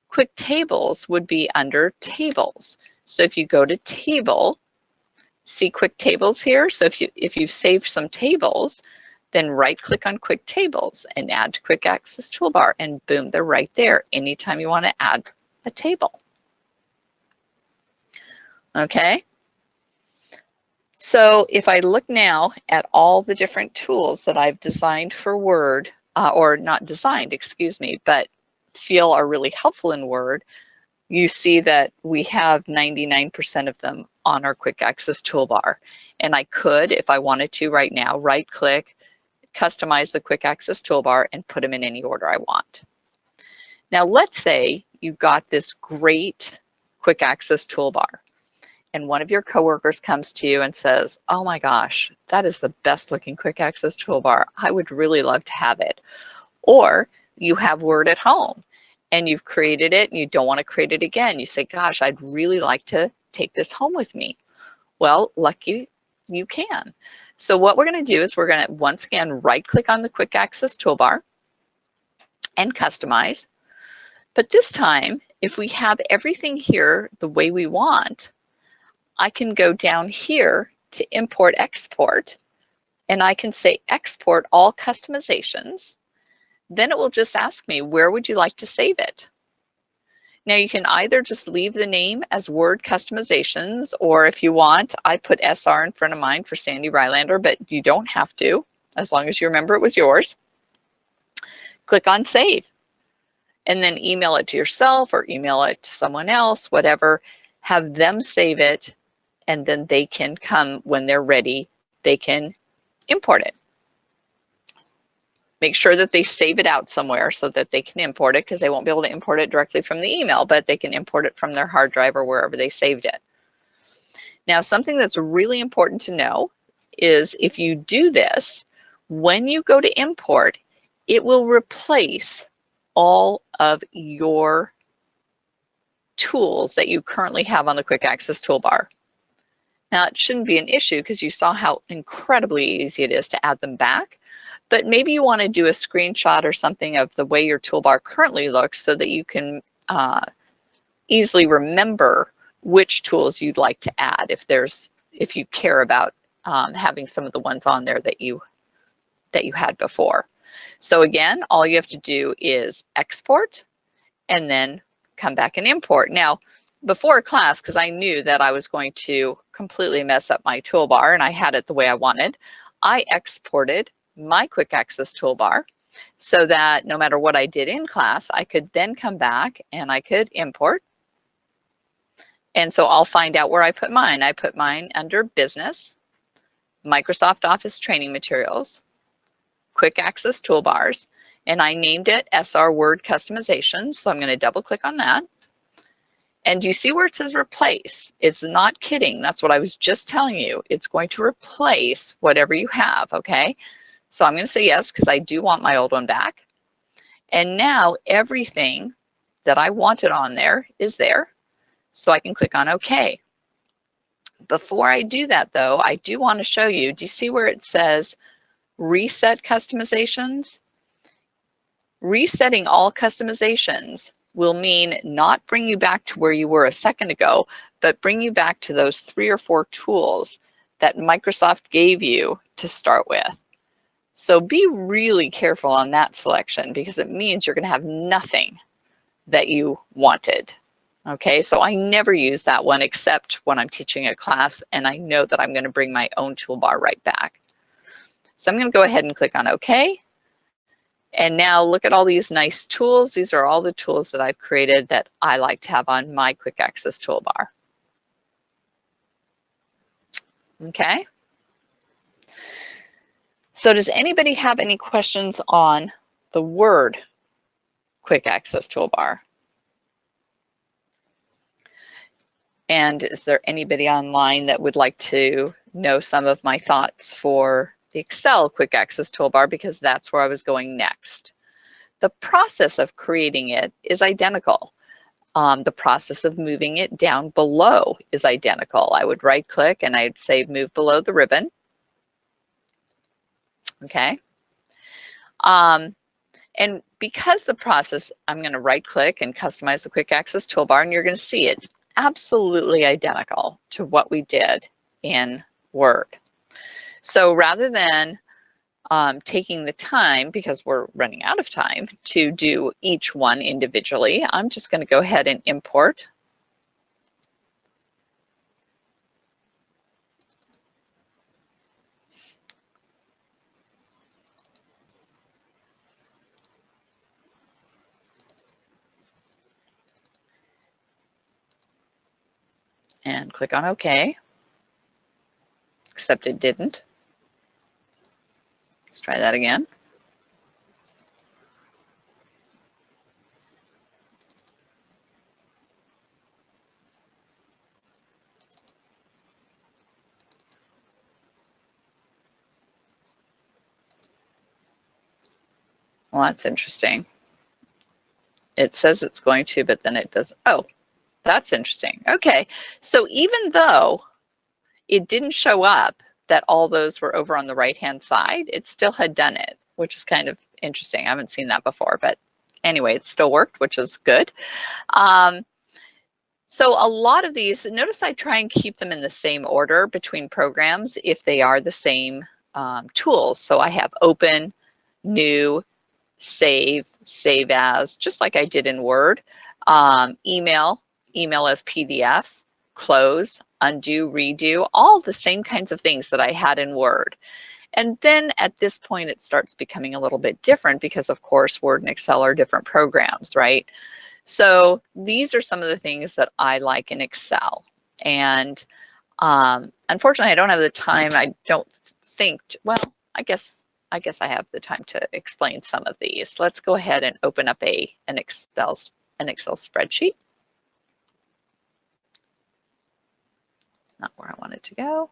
Quick tables would be under tables. So if you go to table, see quick tables here. So if you if you've saved some tables, then right click on quick tables and add to quick access toolbar and boom, they're right there anytime you want to add a table. Okay. So if I look now at all the different tools that I've designed for Word, uh, or not designed, excuse me, but feel are really helpful in Word, you see that we have 99% of them on our quick access toolbar. And I could, if I wanted to right now, right click, customize the quick access toolbar and put them in any order I want. Now let's say you've got this great quick access toolbar and one of your coworkers comes to you and says, oh my gosh, that is the best looking quick access toolbar. I would really love to have it. Or you have Word at home and you've created it and you don't want to create it again. You say, gosh, I'd really like to take this home with me. Well, lucky you can. So what we're going to do is we're going to once again right click on the quick access toolbar and customize. But this time, if we have everything here the way we want, I can go down here to import export and I can say export all customizations. Then it will just ask me, where would you like to save it? Now you can either just leave the name as Word Customizations, or if you want, I put SR in front of mine for Sandy Rylander, but you don't have to, as long as you remember it was yours. Click on Save, and then email it to yourself or email it to someone else, whatever. Have them save it and then they can come when they're ready, they can import it. Make sure that they save it out somewhere so that they can import it because they won't be able to import it directly from the email, but they can import it from their hard drive or wherever they saved it. Now, something that's really important to know is if you do this, when you go to import, it will replace all of your tools that you currently have on the quick access toolbar. Now it shouldn't be an issue because you saw how incredibly easy it is to add them back, but maybe you want to do a screenshot or something of the way your toolbar currently looks so that you can uh, easily remember which tools you'd like to add if there's if you care about um, having some of the ones on there that you that you had before. So again, all you have to do is export and then come back and import. Now, before class, because I knew that I was going to completely mess up my toolbar and I had it the way I wanted, I exported my quick access toolbar so that no matter what I did in class, I could then come back and I could import. And so I'll find out where I put mine. I put mine under business, Microsoft Office training materials, quick access toolbars, and I named it SR Word Customizations. So I'm going to double click on that. And you see where it says replace? It's not kidding. That's what I was just telling you. It's going to replace whatever you have, okay? So I'm going to say yes because I do want my old one back. And now everything that I wanted on there is there. So I can click on OK. Before I do that though, I do want to show you, do you see where it says reset customizations? Resetting all customizations will mean not bring you back to where you were a second ago, but bring you back to those three or four tools that Microsoft gave you to start with. So be really careful on that selection because it means you're gonna have nothing that you wanted. Okay, so I never use that one except when I'm teaching a class and I know that I'm gonna bring my own toolbar right back. So I'm gonna go ahead and click on okay. And now look at all these nice tools. These are all the tools that I've created that I like to have on my quick access toolbar. Okay. So does anybody have any questions on the Word quick access toolbar? And is there anybody online that would like to know some of my thoughts for the Excel quick access toolbar because that's where I was going next. The process of creating it is identical. Um, the process of moving it down below is identical. I would right click and I'd say move below the ribbon. Okay. Um, and because the process, I'm going to right click and customize the quick access toolbar and you're going to see it's absolutely identical to what we did in Word. So rather than um, taking the time, because we're running out of time, to do each one individually, I'm just going to go ahead and import. And click on OK, except it didn't. Let's try that again. Well, that's interesting. It says it's going to, but then it does. Oh, that's interesting. Okay, so even though it didn't show up that all those were over on the right-hand side, it still had done it, which is kind of interesting. I haven't seen that before, but anyway, it still worked, which is good. Um, so a lot of these, notice I try and keep them in the same order between programs if they are the same um, tools. So I have open, new, save, save as, just like I did in Word, um, email, email as PDF, close, undo, redo, all the same kinds of things that I had in Word. And then at this point, it starts becoming a little bit different because of course, Word and Excel are different programs, right? So these are some of the things that I like in Excel. And Um, unfortunately, I don't have the time. I don't think, well, I guess I guess I have the time to explain some of these. Let's go ahead and open up a an Excel an Excel spreadsheet. Not where I wanted to go.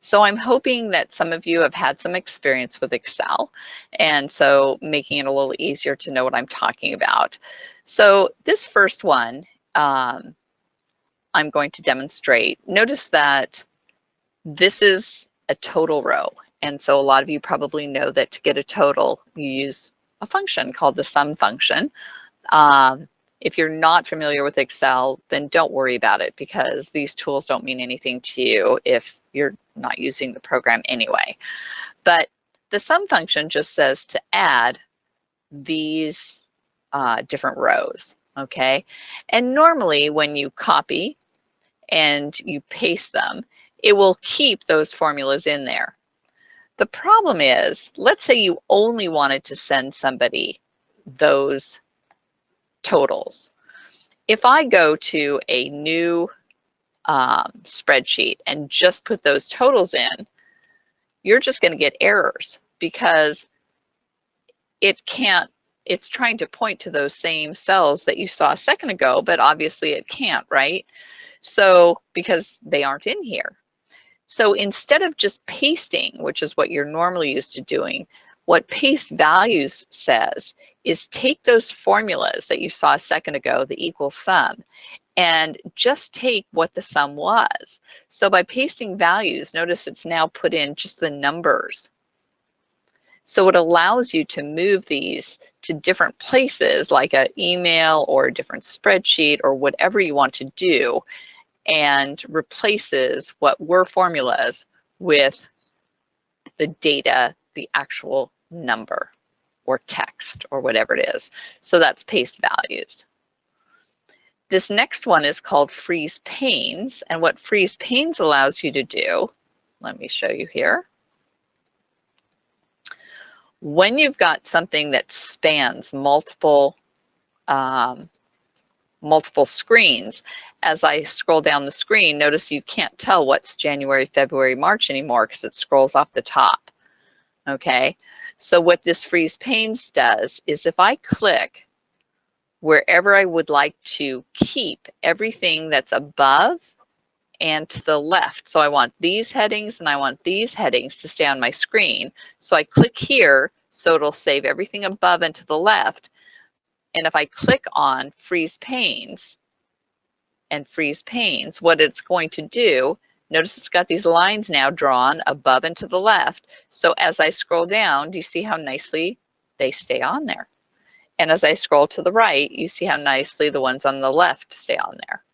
So I'm hoping that some of you have had some experience with Excel, and so making it a little easier to know what I'm talking about. So this first one, um, I'm going to demonstrate. Notice that this is a total row. And so a lot of you probably know that to get a total, you use a function called the sum function. Um, if you're not familiar with Excel, then don't worry about it because these tools don't mean anything to you if you're not using the program anyway. But the sum function just says to add these uh, different rows, okay? And normally when you copy and you paste them, it will keep those formulas in there. The problem is, let's say you only wanted to send somebody those totals. If I go to a new um, spreadsheet and just put those totals in, you're just going to get errors because it can't, it's trying to point to those same cells that you saw a second ago, but obviously it can't, right? So because they aren't in here. So instead of just pasting, which is what you're normally used to doing, what paste values says is take those formulas that you saw a second ago, the equal sum, and just take what the sum was. So by pasting values, notice it's now put in just the numbers. So it allows you to move these to different places like an email or a different spreadsheet or whatever you want to do and replaces what were formulas with the data the actual number or text or whatever it is. So that's paste values. This next one is called freeze panes. And what freeze panes allows you to do, let me show you here. When you've got something that spans multiple um, multiple screens. As I scroll down the screen, notice you can't tell what's January, February, March anymore because it scrolls off the top okay? So what this freeze panes does is if I click wherever I would like to keep everything that's above and to the left. So I want these headings and I want these headings to stay on my screen. So I click here, so it'll save everything above and to the left. And if I click on freeze panes and freeze panes, what it's going to do Notice it's got these lines now drawn above and to the left. So as I scroll down, do you see how nicely they stay on there? And as I scroll to the right, you see how nicely the ones on the left stay on there.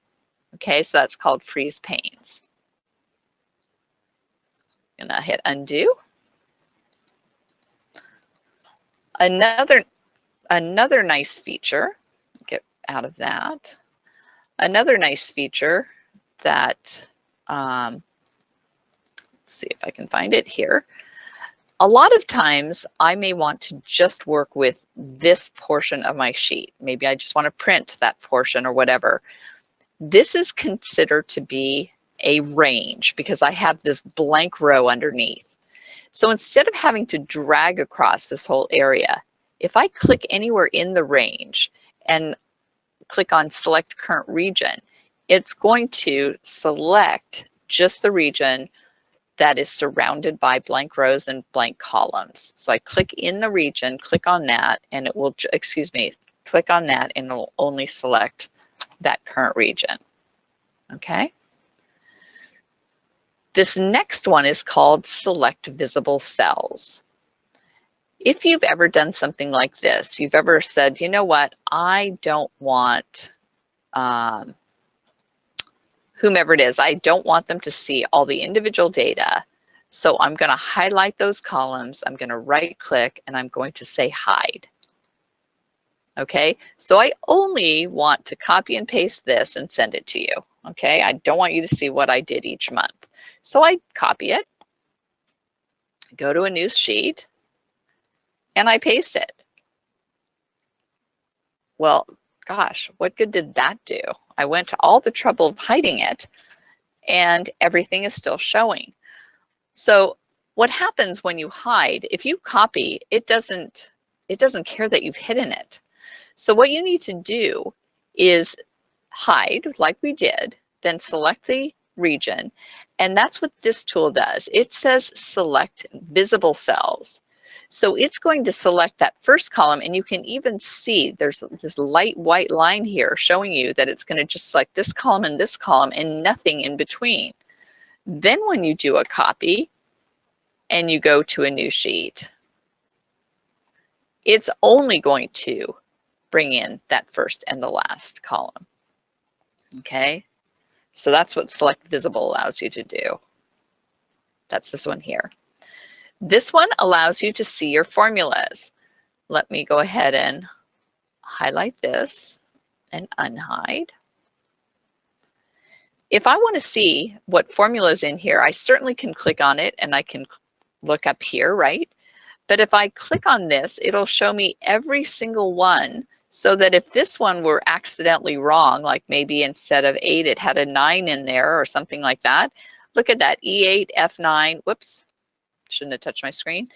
Okay, so that's called freeze panes. Gonna hit undo. Another, another nice feature, get out of that. Another nice feature that um, let's see if I can find it here. A lot of times I may want to just work with this portion of my sheet. Maybe I just want to print that portion or whatever. This is considered to be a range because I have this blank row underneath. So instead of having to drag across this whole area, if I click anywhere in the range and click on select current region, it's going to select just the region that is surrounded by blank rows and blank columns. So I click in the region, click on that, and it will, excuse me, click on that and it will only select that current region. Okay. This next one is called select visible cells. If you've ever done something like this, you've ever said, you know what, I don't want um, whomever it is, I don't want them to see all the individual data. So I'm going to highlight those columns. I'm going to right click and I'm going to say hide. Okay, so I only want to copy and paste this and send it to you. Okay, I don't want you to see what I did each month. So I copy it, go to a new sheet, and I paste it. Well, gosh, what good did that do? I went to all the trouble of hiding it and everything is still showing. So what happens when you hide, if you copy, it doesn't, it doesn't care that you've hidden it. So what you need to do is hide like we did, then select the region. And that's what this tool does. It says select visible cells. So it's going to select that first column and you can even see there's this light white line here showing you that it's going to just select this column and this column and nothing in between. Then when you do a copy and you go to a new sheet, it's only going to bring in that first and the last column. Okay, so that's what select visible allows you to do. That's this one here. This one allows you to see your formulas. Let me go ahead and highlight this and unhide. If I want to see what formula is in here, I certainly can click on it and I can look up here, right? But if I click on this, it'll show me every single one so that if this one were accidentally wrong, like maybe instead of eight, it had a nine in there or something like that, look at that E8, F9, whoops, shouldn't have touched my screen.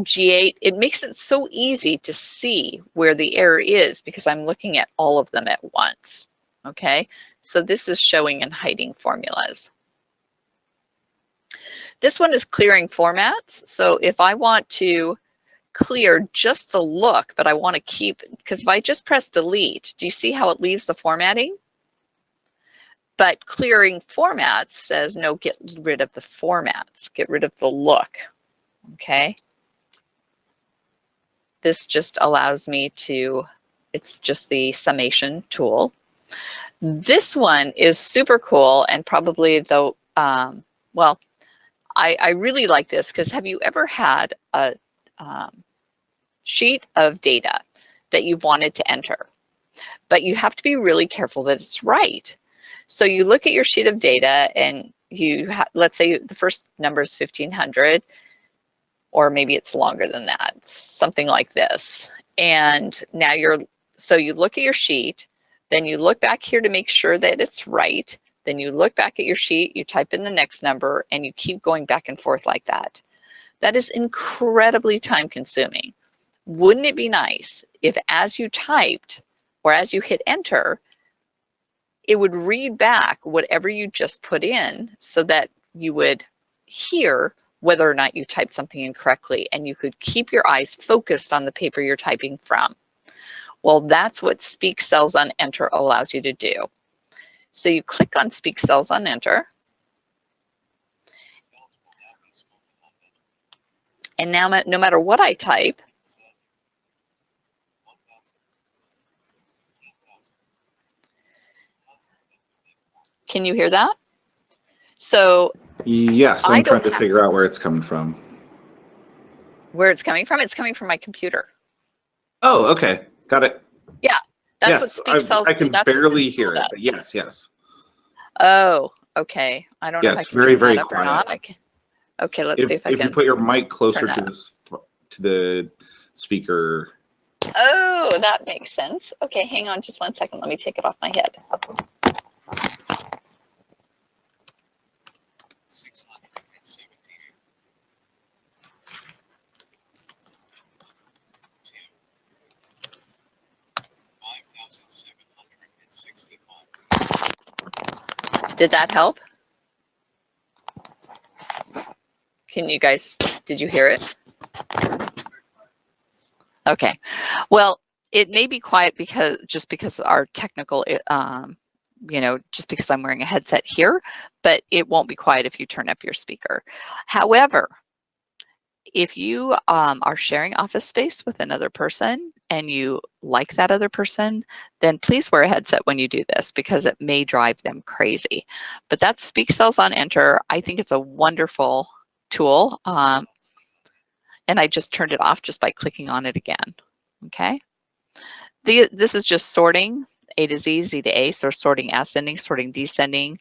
G8, it makes it so easy to see where the error is because I'm looking at all of them at once. Okay, so this is showing and hiding formulas. This one is clearing formats. So if I want to clear just the look, but I want to keep, because if I just press delete, do you see how it leaves the formatting? But clearing formats says, no, get rid of the formats, get rid of the look, okay? This just allows me to, it's just the summation tool. This one is super cool and probably the, um, well, I, I really like this because have you ever had a um, sheet of data that you've wanted to enter, but you have to be really careful that it's right. So you look at your sheet of data and you let's say the first number is 1500 or maybe it's longer than that, something like this. And now you're, so you look at your sheet, then you look back here to make sure that it's right. Then you look back at your sheet, you type in the next number and you keep going back and forth like that. That is incredibly time consuming. Wouldn't it be nice if as you typed or as you hit enter, it would read back whatever you just put in so that you would hear whether or not you typed something incorrectly and you could keep your eyes focused on the paper you're typing from. Well, that's what Speak Cells on Enter allows you to do. So you click on Speak Cells on Enter. And now no matter what I type, Can you hear that? So yes, I'm trying to figure out where it's coming from. Where it's coming from? It's coming from my computer. Oh, okay. Got it. Yeah, that's yes, what Speak Cells. I can barely hear it, but yes, yes. Oh, okay. I don't yeah, know if I can very, very quiet. or not. Can, okay, let's if, see if I if can. If you put your mic closer to the, to the speaker. Oh, that makes sense. Okay, hang on just one second. Let me take it off my head. Did that help? Can you guys, did you hear it? Okay, well, it may be quiet because just because our technical, um, you know, just because I'm wearing a headset here, but it won't be quiet if you turn up your speaker. However, if you um, are sharing office space with another person and you like that other person, then please wear a headset when you do this because it may drive them crazy. But that's Speak Cells on Enter. I think it's a wonderful tool. Um, and I just turned it off just by clicking on it again, okay? the, this is just sorting A to Z, Z to A, so sorting ascending, sorting descending,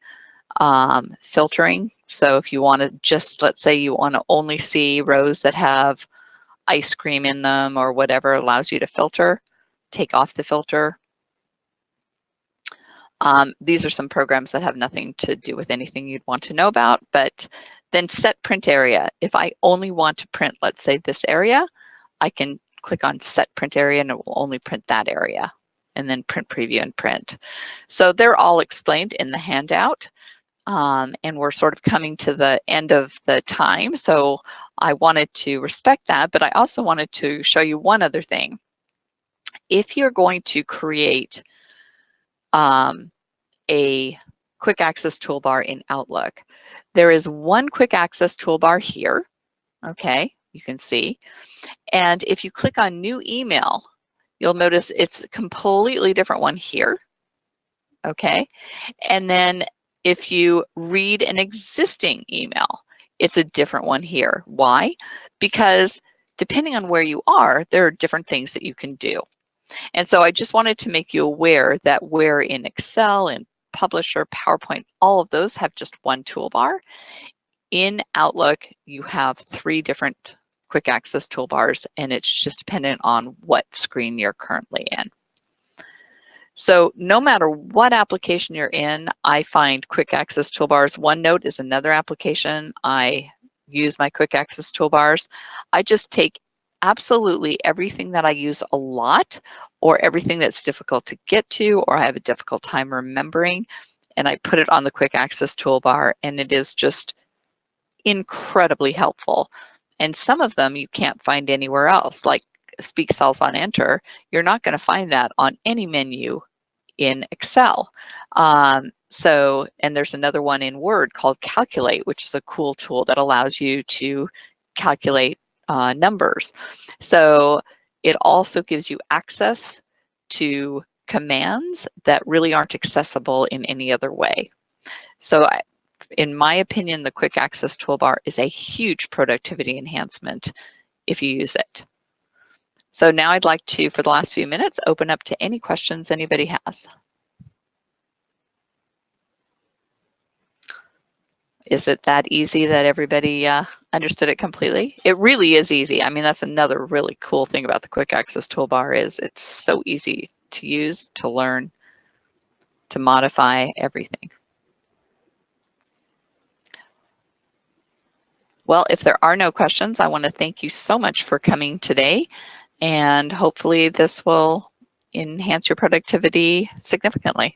um, filtering. So if you want to just, let's say you want to only see rows that have ice cream in them or whatever allows you to filter, take off the filter. Um, these are some programs that have nothing to do with anything you'd want to know about, but then set print area. If I only want to print, let's say this area, I can click on set print area and it will only print that area and then print preview and print. So they're all explained in the handout. Um, and we're sort of coming to the end of the time. So I wanted to respect that, but I also wanted to show you one other thing. If you're going to create um, a quick access toolbar in Outlook, there is one quick access toolbar here, okay, you can see. And if you click on new email, you'll notice it's a completely different one here, okay? And then if you read an existing email, it's a different one here. Why? Because depending on where you are, there are different things that you can do. And so I just wanted to make you aware that where in Excel and Publisher, PowerPoint, all of those have just one toolbar. In Outlook, you have three different quick access toolbars, and it's just dependent on what screen you're currently in. So no matter what application you're in, I find quick access toolbars. OneNote is another application. I use my quick access toolbars. I just take absolutely everything that I use a lot or everything that's difficult to get to or I have a difficult time remembering and I put it on the quick access toolbar and it is just incredibly helpful. And some of them you can't find anywhere else like speak cells on enter. You're not going to find that on any menu in Excel. Um, so, and there's another one in Word called Calculate, which is a cool tool that allows you to calculate uh, numbers. So it also gives you access to commands that really aren't accessible in any other way. So I, in my opinion, the quick access toolbar is a huge productivity enhancement if you use it. So now I'd like to, for the last few minutes, open up to any questions anybody has. Is it that easy that everybody uh, understood it completely? It really is easy. I mean, that's another really cool thing about the quick access toolbar is it's so easy to use, to learn, to modify everything. Well, if there are no questions, I want to thank you so much for coming today and hopefully this will enhance your productivity significantly.